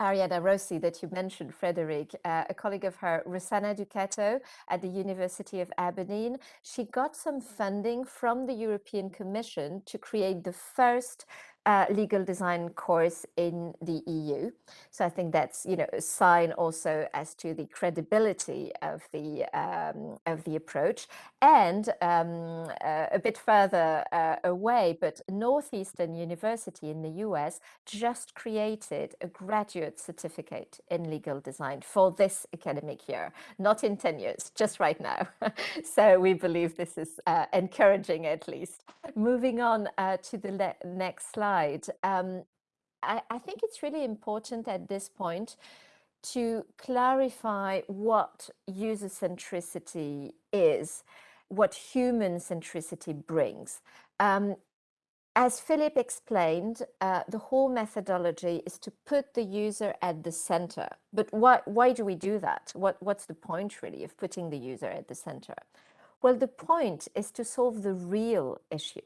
Rossi that you mentioned, Frédéric, uh, a colleague of her, Rosanna Ducato at the University of Aberdeen, she got some funding from the European Commission to create the first uh, legal design course in the EU. So I think that's you know a sign also as to the credibility of the um, of the approach. And um, uh, a bit further uh, away, but Northeastern University in the US just created a graduate certificate in legal design for this academic year, not in 10 years, just right now. so we believe this is uh, encouraging at least. Moving on uh, to the next slide. Um, I, I think it's really important at this point to clarify what user centricity is what human centricity brings. Um, as Philip explained, uh, the whole methodology is to put the user at the center. But why, why do we do that? What, what's the point really of putting the user at the center? Well, the point is to solve the real issue.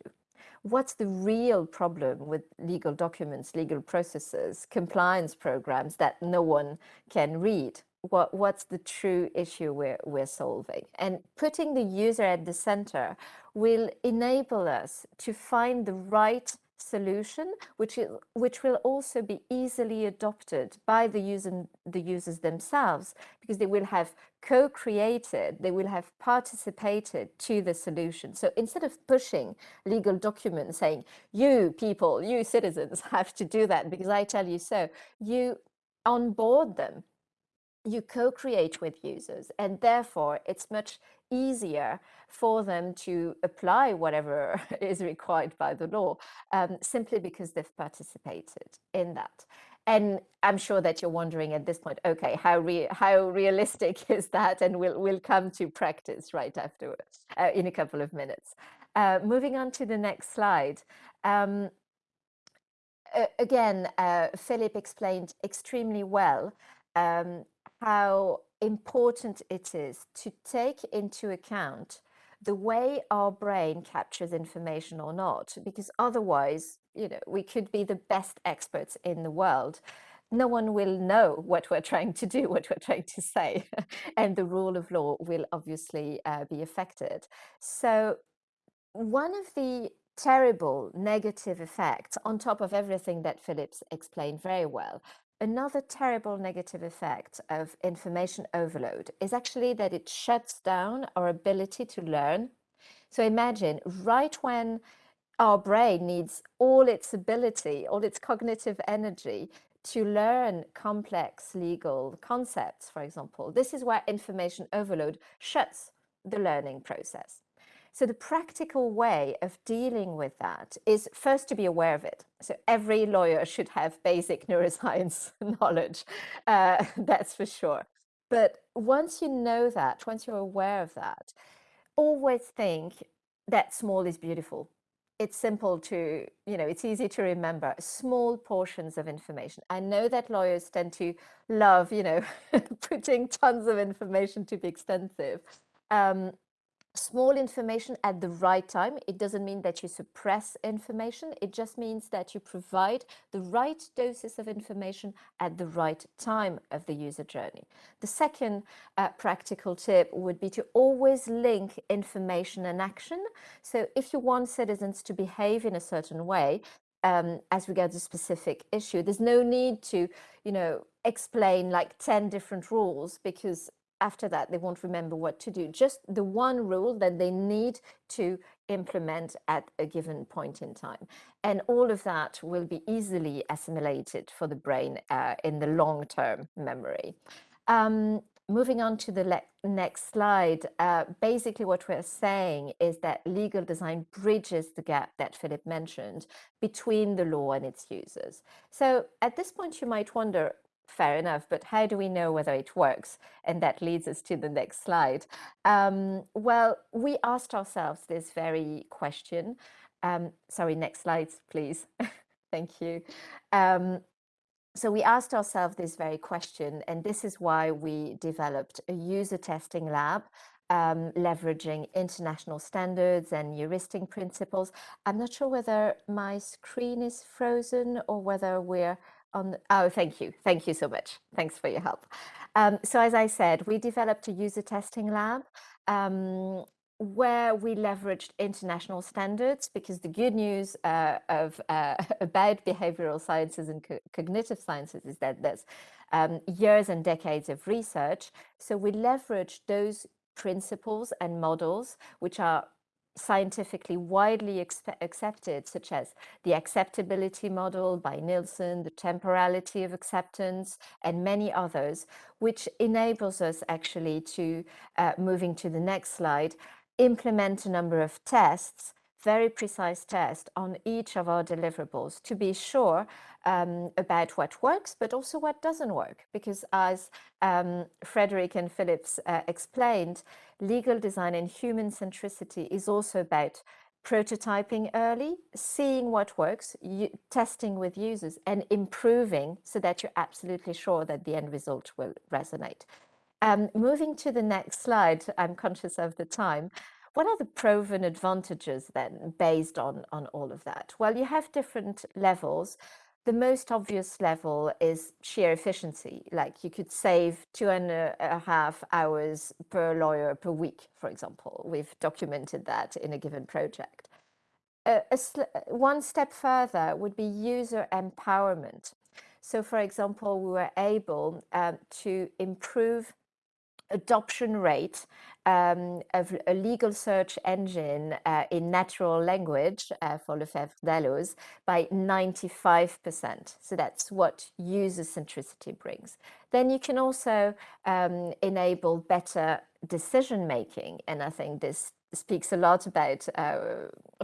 What's the real problem with legal documents, legal processes, compliance programs that no one can read? what what's the true issue we're, we're solving and putting the user at the center will enable us to find the right solution which is, which will also be easily adopted by the user the users themselves because they will have co-created they will have participated to the solution. So instead of pushing legal documents saying you people you citizens have to do that because i tell you so you onboard them you co-create with users and therefore it's much easier for them to apply whatever is required by the law um, simply because they've participated in that. And I'm sure that you're wondering at this point, okay, how re how realistic is that? And we'll we'll come to practice right afterwards uh, in a couple of minutes. Uh, moving on to the next slide. Um, again, uh, Philip explained extremely well um, how important it is to take into account the way our brain captures information or not, because otherwise you know, we could be the best experts in the world. No one will know what we're trying to do, what we're trying to say, and the rule of law will obviously uh, be affected. So one of the terrible negative effects on top of everything that Philip's explained very well Another terrible negative effect of information overload is actually that it shuts down our ability to learn. So imagine right when our brain needs all its ability, all its cognitive energy to learn complex legal concepts, for example, this is where information overload shuts the learning process. So the practical way of dealing with that is first to be aware of it. So every lawyer should have basic neuroscience knowledge, uh, that's for sure. But once you know that, once you're aware of that, always think that small is beautiful. It's simple to, you know, it's easy to remember small portions of information. I know that lawyers tend to love, you know, putting tons of information to be extensive. Um, small information at the right time. It doesn't mean that you suppress information. It just means that you provide the right doses of information at the right time of the user journey. The second uh, practical tip would be to always link information and action. So if you want citizens to behave in a certain way, um, as regards a specific issue, there's no need to, you know, explain like 10 different rules because after that, they won't remember what to do. Just the one rule that they need to implement at a given point in time. And all of that will be easily assimilated for the brain uh, in the long-term memory. Um, moving on to the next slide, uh, basically what we're saying is that legal design bridges the gap that Philip mentioned between the law and its users. So at this point, you might wonder, fair enough, but how do we know whether it works? And that leads us to the next slide. Um, well, we asked ourselves this very question. Um, sorry, next slides, please. Thank you. Um, so we asked ourselves this very question, and this is why we developed a user testing lab um, leveraging international standards and heuristic principles. I'm not sure whether my screen is frozen or whether we're on, oh, thank you. Thank you so much. Thanks for your help. Um, so as I said, we developed a user testing lab um, where we leveraged international standards because the good news uh, of uh, about behavioral sciences and co cognitive sciences is that there's um, years and decades of research. So we leveraged those principles and models, which are scientifically widely accepted, such as the acceptability model by Nielsen, the temporality of acceptance, and many others, which enables us actually to, uh, moving to the next slide, implement a number of tests very precise test on each of our deliverables to be sure um, about what works, but also what doesn't work. Because as um, Frédéric and Phillips uh, explained, legal design and human centricity is also about prototyping early, seeing what works, testing with users and improving so that you're absolutely sure that the end result will resonate. Um, moving to the next slide, I'm conscious of the time. What are the proven advantages then based on, on all of that? Well, you have different levels. The most obvious level is sheer efficiency. Like you could save two and a half hours per lawyer per week, for example. We've documented that in a given project. One step further would be user empowerment. So, for example, we were able um, to improve adoption rate um, of a legal search engine uh, in natural language uh, for Lefebvre Dalloz by 95%. So that's what user centricity brings. Then you can also um, enable better decision making. And I think this speaks a lot about uh,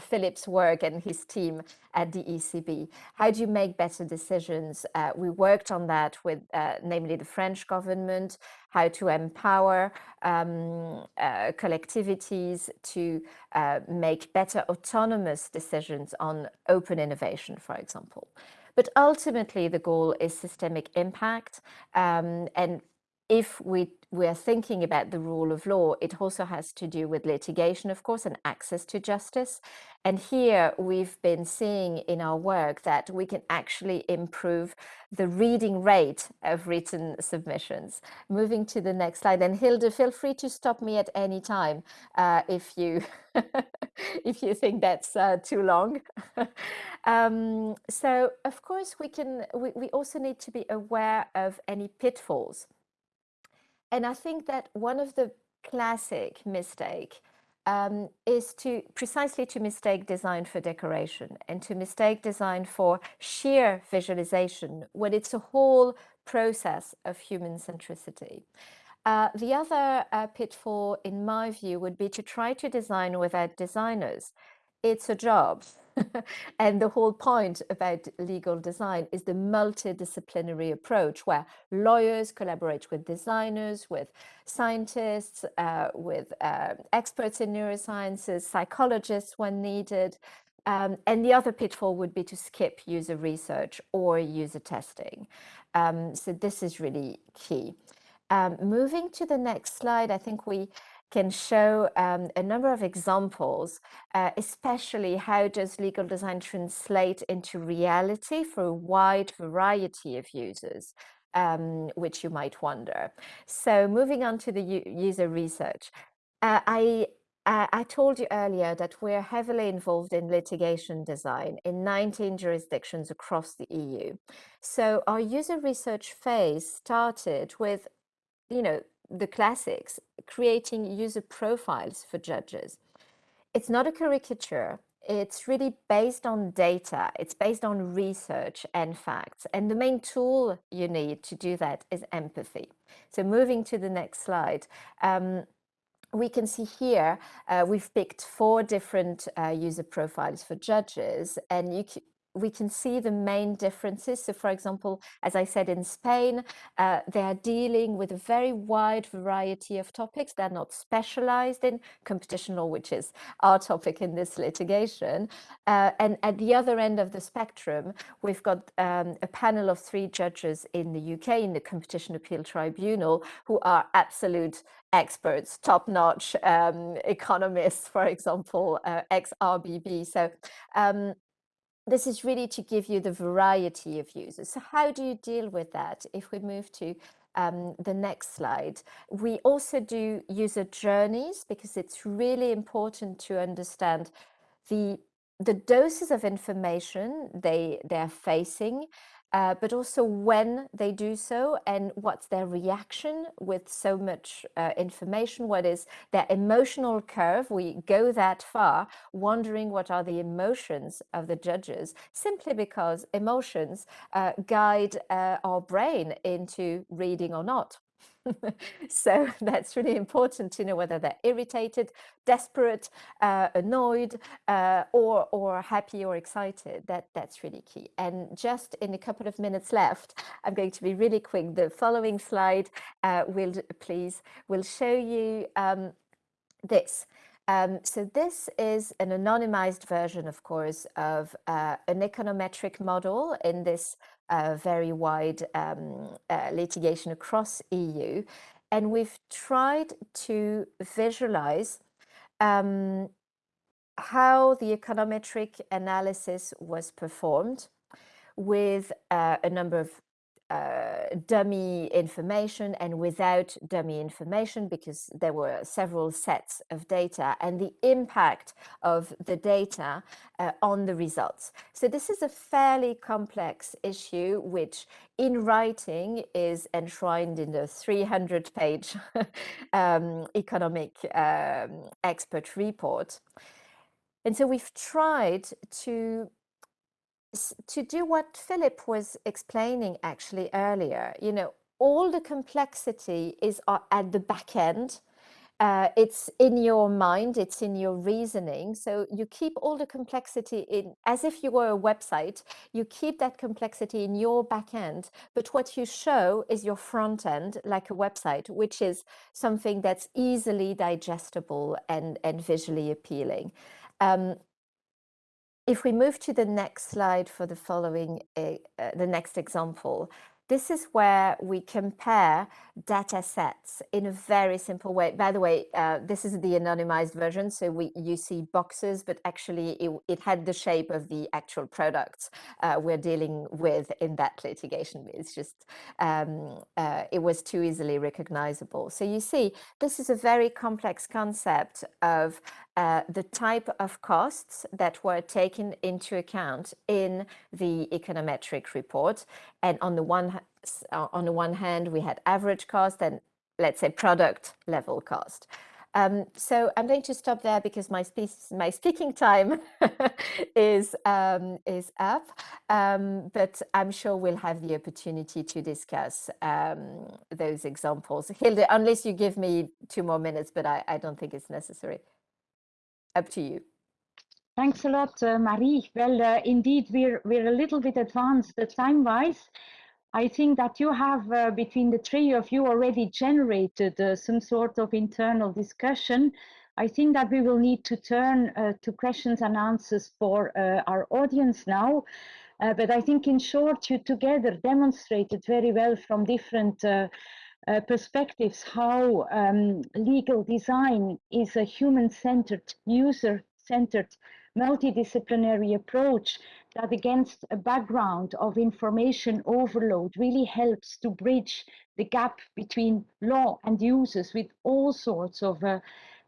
Philip's work and his team at the ECB. How do you make better decisions? Uh, we worked on that with, uh, namely, the French government, how to empower um, uh, collectivities to uh, make better autonomous decisions on open innovation, for example. But ultimately, the goal is systemic impact. Um, and if we we're thinking about the rule of law, it also has to do with litigation, of course, and access to justice. And here we've been seeing in our work that we can actually improve the reading rate of written submissions. Moving to the next slide, and Hilde, feel free to stop me at any time uh, if you if you think that's uh, too long. um, so, of course, we can. We, we also need to be aware of any pitfalls, and I think that one of the classic mistake um, is to precisely to mistake design for decoration and to mistake design for sheer visualization when it's a whole process of human centricity. Uh, the other uh, pitfall, in my view, would be to try to design without designers. It's a job. And the whole point about legal design is the multidisciplinary approach where lawyers collaborate with designers, with scientists, uh, with uh, experts in neurosciences, psychologists when needed. Um, and the other pitfall would be to skip user research or user testing. Um, so this is really key. Um, moving to the next slide, I think we can show um, a number of examples, uh, especially how does legal design translate into reality for a wide variety of users, um, which you might wonder. So moving on to the user research, uh, I uh, I told you earlier that we're heavily involved in litigation design in 19 jurisdictions across the EU. So our user research phase started with, you know, the classics, creating user profiles for judges. It's not a caricature. It's really based on data. It's based on research and facts. And the main tool you need to do that is empathy. So moving to the next slide. Um, we can see here, uh, we've picked four different uh, user profiles for judges, and you, we can see the main differences. So for example, as I said, in Spain, uh, they are dealing with a very wide variety of topics. They're not specialized in competition law, which is our topic in this litigation. Uh, and at the other end of the spectrum, we've got um, a panel of three judges in the UK in the Competition Appeal Tribunal who are absolute experts, top-notch um, economists, for example, uh, ex-RBB. So um, this is really to give you the variety of users. So how do you deal with that? If we move to um, the next slide, we also do user journeys because it's really important to understand the the doses of information they they're facing uh, but also when they do so and what's their reaction with so much uh, information, what is their emotional curve. We go that far wondering what are the emotions of the judges, simply because emotions uh, guide uh, our brain into reading or not. so that's really important to know whether they're irritated, desperate, uh, annoyed, uh, or or happy or excited. That that's really key. And just in a couple of minutes left, I'm going to be really quick. The following slide uh, will please will show you um, this. Um, so this is an anonymized version, of course, of uh, an econometric model in this very wide um, uh, litigation across EU. And we've tried to visualize um, how the econometric analysis was performed with uh, a number of uh, dummy information and without dummy information because there were several sets of data and the impact of the data uh, on the results. So this is a fairly complex issue which in writing is enshrined in the 300 page um, economic um, expert report. And so we've tried to to do what Philip was explaining actually earlier, you know, all the complexity is at the back end. Uh, it's in your mind, it's in your reasoning. So you keep all the complexity in as if you were a website, you keep that complexity in your back end. But what you show is your front end, like a website, which is something that's easily digestible and, and visually appealing. Um, if we move to the next slide for the following, uh, uh, the next example, this is where we compare data sets in a very simple way. By the way, uh, this is the anonymized version. So we you see boxes, but actually it, it had the shape of the actual products uh, we're dealing with in that litigation. It's just, um, uh, it was too easily recognizable. So you see, this is a very complex concept of uh, the type of costs that were taken into account in the econometric report. And on the one uh, on the one hand, we had average cost and let's say product level cost. Um, so I'm going to stop there because my, my speaking time is, um, is up, um, but I'm sure we'll have the opportunity to discuss um, those examples. Hilde, unless you give me two more minutes, but I, I don't think it's necessary. Up to you. Thanks a lot, uh, Marie. Well, uh, indeed, we're, we're a little bit advanced uh, time-wise. I think that you have, uh, between the three of you, already generated uh, some sort of internal discussion. I think that we will need to turn uh, to questions and answers for our audience now. But I think in short, you together demonstrated very well from different uh, perspectives how um, legal design is a human-centered, user-centered multidisciplinary approach that against a background of information overload really helps to bridge the gap between law and users with all sorts of uh,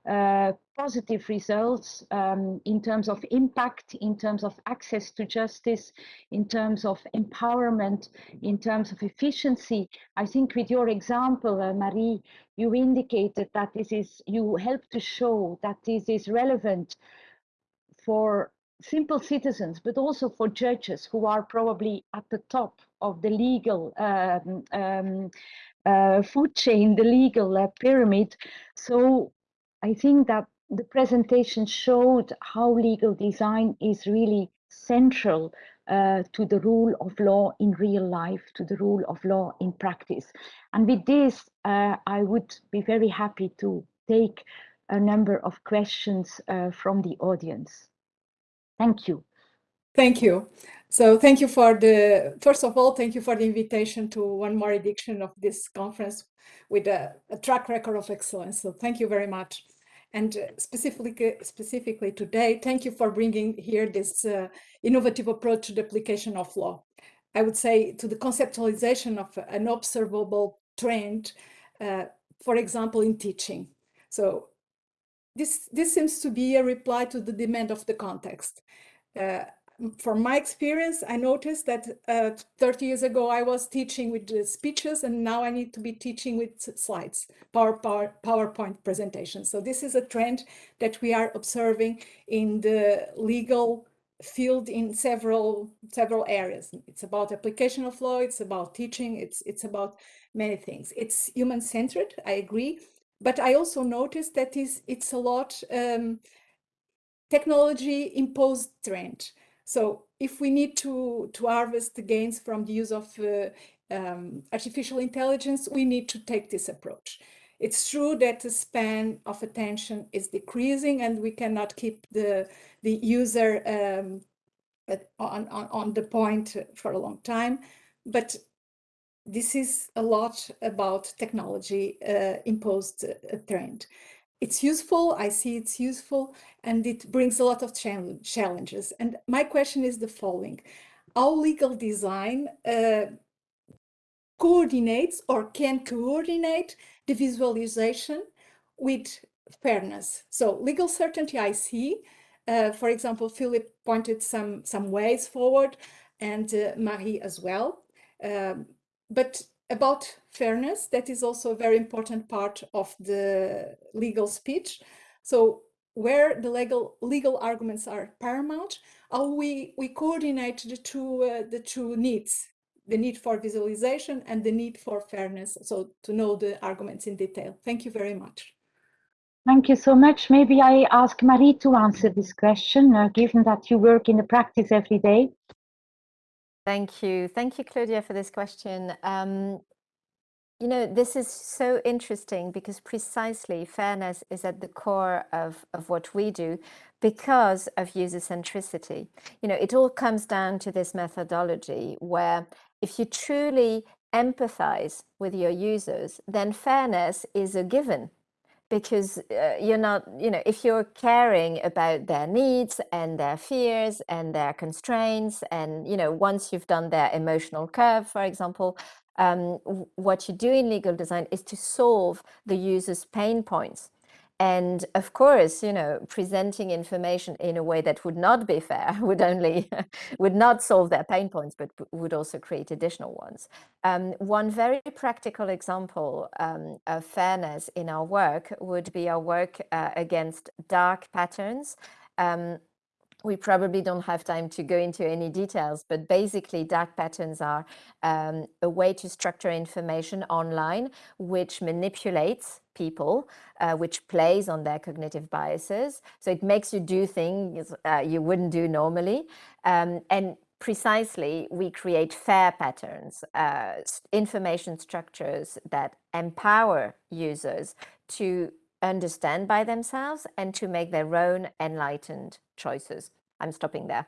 uh, positive results um, in terms of impact, in terms of access to justice, in terms of empowerment, in terms of efficiency. I think with your example, uh, Marie, you indicated that this is, you help to show that this is relevant for simple citizens, but also for judges who are probably at the top of the legal um, um, uh, food chain, the legal uh, pyramid. So I think that the presentation showed how legal design is really central uh, to the rule of law in real life, to the rule of law in practice. And with this, uh, I would be very happy to take a number of questions uh, from the audience. Thank you. Thank you. So thank you for the, first of all, thank you for the invitation to one more edition of this conference with a, a track record of excellence. So thank you very much. And specifically, specifically today, thank you for bringing here this uh, innovative approach to the application of law. I would say to the conceptualization of an observable trend, uh, for example, in teaching. So this, this seems to be a reply to the demand of the context. Uh, from my experience, I noticed that uh, 30 years ago, I was teaching with speeches and now I need to be teaching with slides, power, power, PowerPoint presentations. So this is a trend that we are observing in the legal field in several several areas. It's about application of law, it's about teaching, it's, it's about many things. It's human-centered, I agree, but I also noticed that is it's a lot um, technology imposed trend. So if we need to, to harvest the gains from the use of uh, um, artificial intelligence, we need to take this approach. It's true that the span of attention is decreasing and we cannot keep the, the user um, on, on, on the point for a long time. But this is a lot about technology uh, imposed uh, trend. It's useful, I see it's useful, and it brings a lot of challenges. And my question is the following. How legal design uh, coordinates or can coordinate the visualization with fairness. So legal certainty I see, uh, for example, Philip pointed some, some ways forward and uh, Marie as well. Um, but about fairness, that is also a very important part of the legal speech. So where the legal legal arguments are paramount, how we, we coordinate the two, uh, the two needs, the need for visualization and the need for fairness. So to know the arguments in detail. Thank you very much. Thank you so much. Maybe I ask Marie to answer this question, uh, given that you work in the practice every day. Thank you. Thank you, Claudia, for this question. Um, you know, this is so interesting because precisely fairness is at the core of, of what we do because of user centricity. You know, it all comes down to this methodology where if you truly empathize with your users, then fairness is a given because uh, you're not, you know, if you're caring about their needs and their fears and their constraints, and, you know, once you've done their emotional curve, for example, um, what you do in legal design is to solve the user's pain points and of course you know presenting information in a way that would not be fair would only would not solve their pain points but would also create additional ones. Um, one very practical example um, of fairness in our work would be our work uh, against dark patterns. Um, we probably don't have time to go into any details, but basically dark patterns are um, a way to structure information online, which manipulates people, uh, which plays on their cognitive biases. So it makes you do things uh, you wouldn't do normally. Um, and precisely, we create fair patterns, uh, information structures that empower users to understand by themselves and to make their own enlightened choices. I'm stopping there.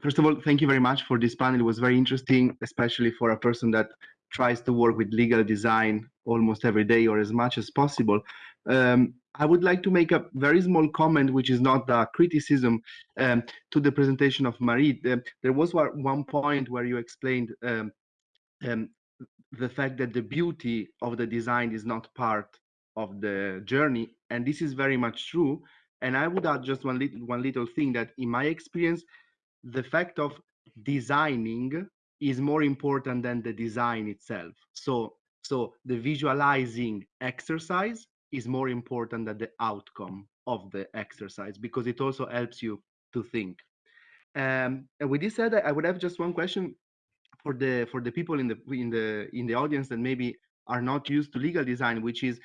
First of all, thank you very much for this panel. It was very interesting, especially for a person that tries to work with legal design almost every day or as much as possible. Um, I would like to make a very small comment, which is not a criticism um, to the presentation of Marie. there was one point where you explained um, um, the fact that the beauty of the design is not part of the journey and this is very much true and i would add just one little one little thing that in my experience the fact of designing is more important than the design itself. So so the visualizing exercise is more important than the outcome of the exercise because it also helps you to think. Um, and with this said i would have just one question for the for the people in the in the in the audience that maybe are not used to legal design which is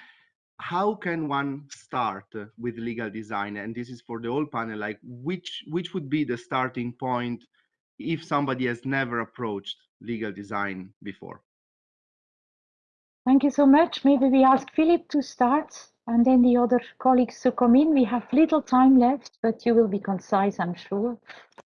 how can one start with legal design? And this is for the whole panel like which which would be the starting point if somebody has never approached legal design before? Thank you so much. Maybe we ask philip to start and then the other colleagues to come in. We have little time left but you will be concise i'm sure.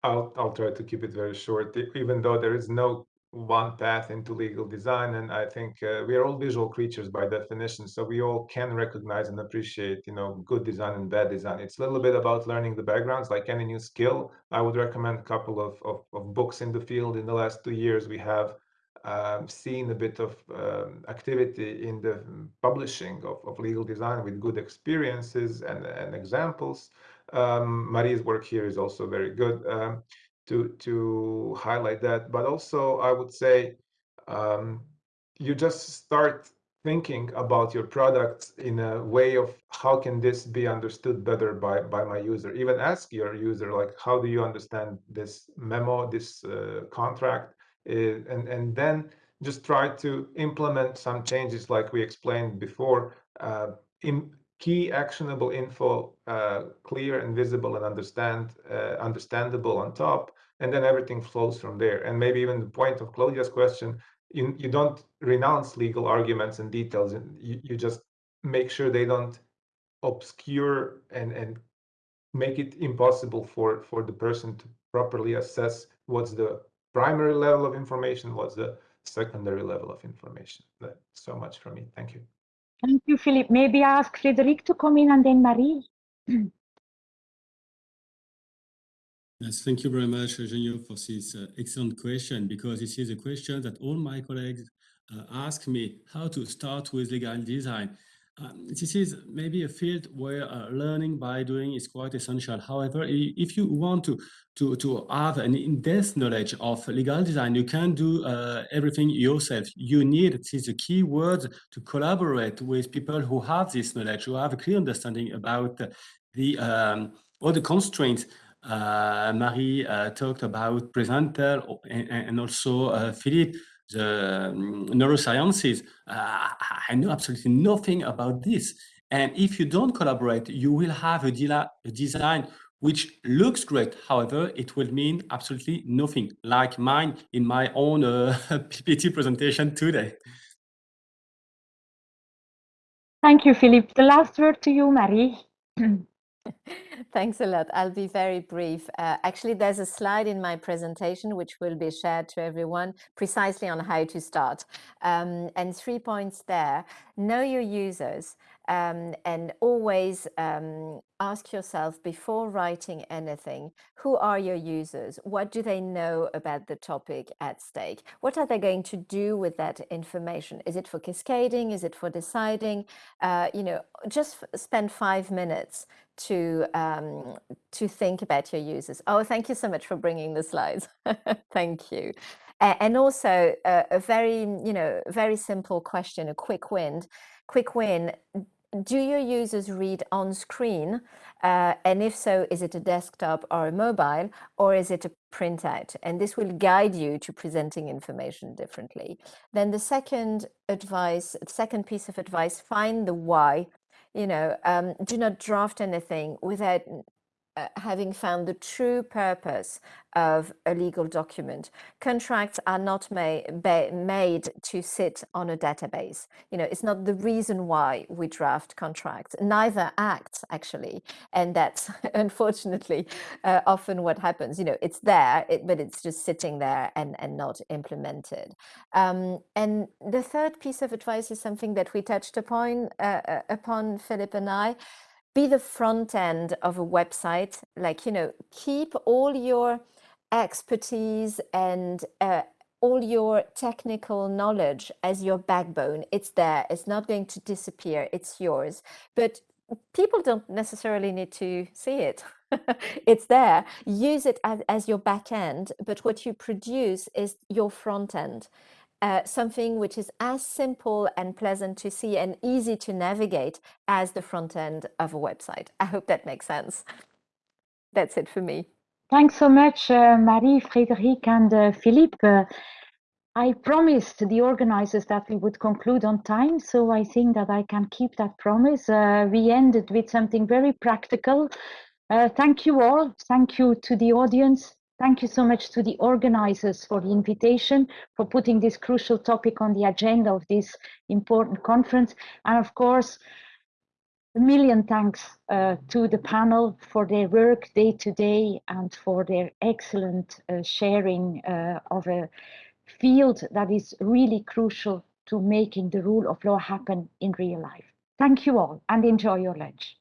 I'll i'll try to keep it very short even though there is no one path into legal design and i think uh, we are all visual creatures by definition so we all can recognize and appreciate you know good design and bad design. It's a little bit about learning the backgrounds like any new skill. I would recommend a couple of, of, of books in the field. In the last two years we have um, seen a bit of um, activity in the publishing of, of legal design with good experiences and, and examples. Um, Marie's work here is also very good. To to highlight that. But also, I would say um, you just start thinking about your products in a way of how can this be understood better by by my user even ask your user like how do you understand this memo this uh, contract uh, and and then just try to implement some changes like we explained before uh, in key actionable info uh, clear and visible and understand uh, understandable on top and then everything flows from there. And maybe even the point of claudia's question you, you don't renounce legal arguments and details. You, you just make sure they don't obscure and and make it impossible for for the person to properly assess what's the primary level of information what's the secondary level of information. So much for me. Thank you Thank you, Philippe. Maybe ask Frédéric to come in and then Marie. Yes, thank you very much, Eugenio, for this uh, excellent question, because this is a question that all my colleagues uh, ask me, how to start with legal design. Um, this is maybe a field where uh, learning by doing is quite essential. However, if you want to, to, to have an in-depth knowledge of legal design, you can do uh, everything yourself. You need, this is a key word, to collaborate with people who have this knowledge, who have a clear understanding about the um, all the constraints uh, Marie uh, talked about presenter and, and also uh, Philippe the um, neurosciences, uh, I know absolutely nothing about this. And if you don't collaborate, you will have a, a design which looks great. However, it will mean absolutely nothing, like mine in my own uh, PPT presentation today. Thank you, Philippe. The last word to you, Marie. Thanks a lot. I'll be very brief. Uh, actually, there's a slide in my presentation which will be shared to everyone precisely on how to start. Um, and three points there. Know your users um, and always um, ask yourself before writing anything, who are your users? What do they know about the topic at stake? What are they going to do with that information? Is it for cascading? Is it for deciding? Uh, you know, just spend five minutes to um, to think about your users. Oh, thank you so much for bringing the slides. thank you. and also uh, a very, you know, very simple question, a quick win. Quick win, do your users read on screen? Uh, and if so, is it a desktop or a mobile, or is it a printout? And this will guide you to presenting information differently. Then the second advice, second piece of advice, find the why. You know, um, do not draft anything without uh, having found the true purpose of a legal document. Contracts are not made, made to sit on a database. You know, it's not the reason why we draft contracts, neither acts actually. And that's unfortunately uh, often what happens. You know, it's there, it, but it's just sitting there and, and not implemented. Um, and the third piece of advice is something that we touched upon, uh, uh upon Philip and I, be the front end of a website like you know keep all your expertise and uh, all your technical knowledge as your backbone. It's there. It's not going to disappear. It's yours. But people don't necessarily need to see it. It's there. Use it as, as your back end but what you produce is your front end uh, something which is as simple and pleasant to see and easy to navigate as the front end of a website. I hope that makes sense. That's it for me. Thanks so much, uh, Marie, Frédéric, and uh, Philippe. Uh, I promised the organizers that we would conclude on time, so I think that I can keep that promise. Uh, we ended with something very practical. Thank you all. Thank you to the audience. Thank you so much to the organizers for the invitation, for putting this crucial topic on the agenda of this important conference. And of course, a million thanks uh, to the panel for their work day to day and for their excellent uh, sharing uh, of a field that is really crucial to making the rule of law happen in real life. Thank you all and enjoy your lunch.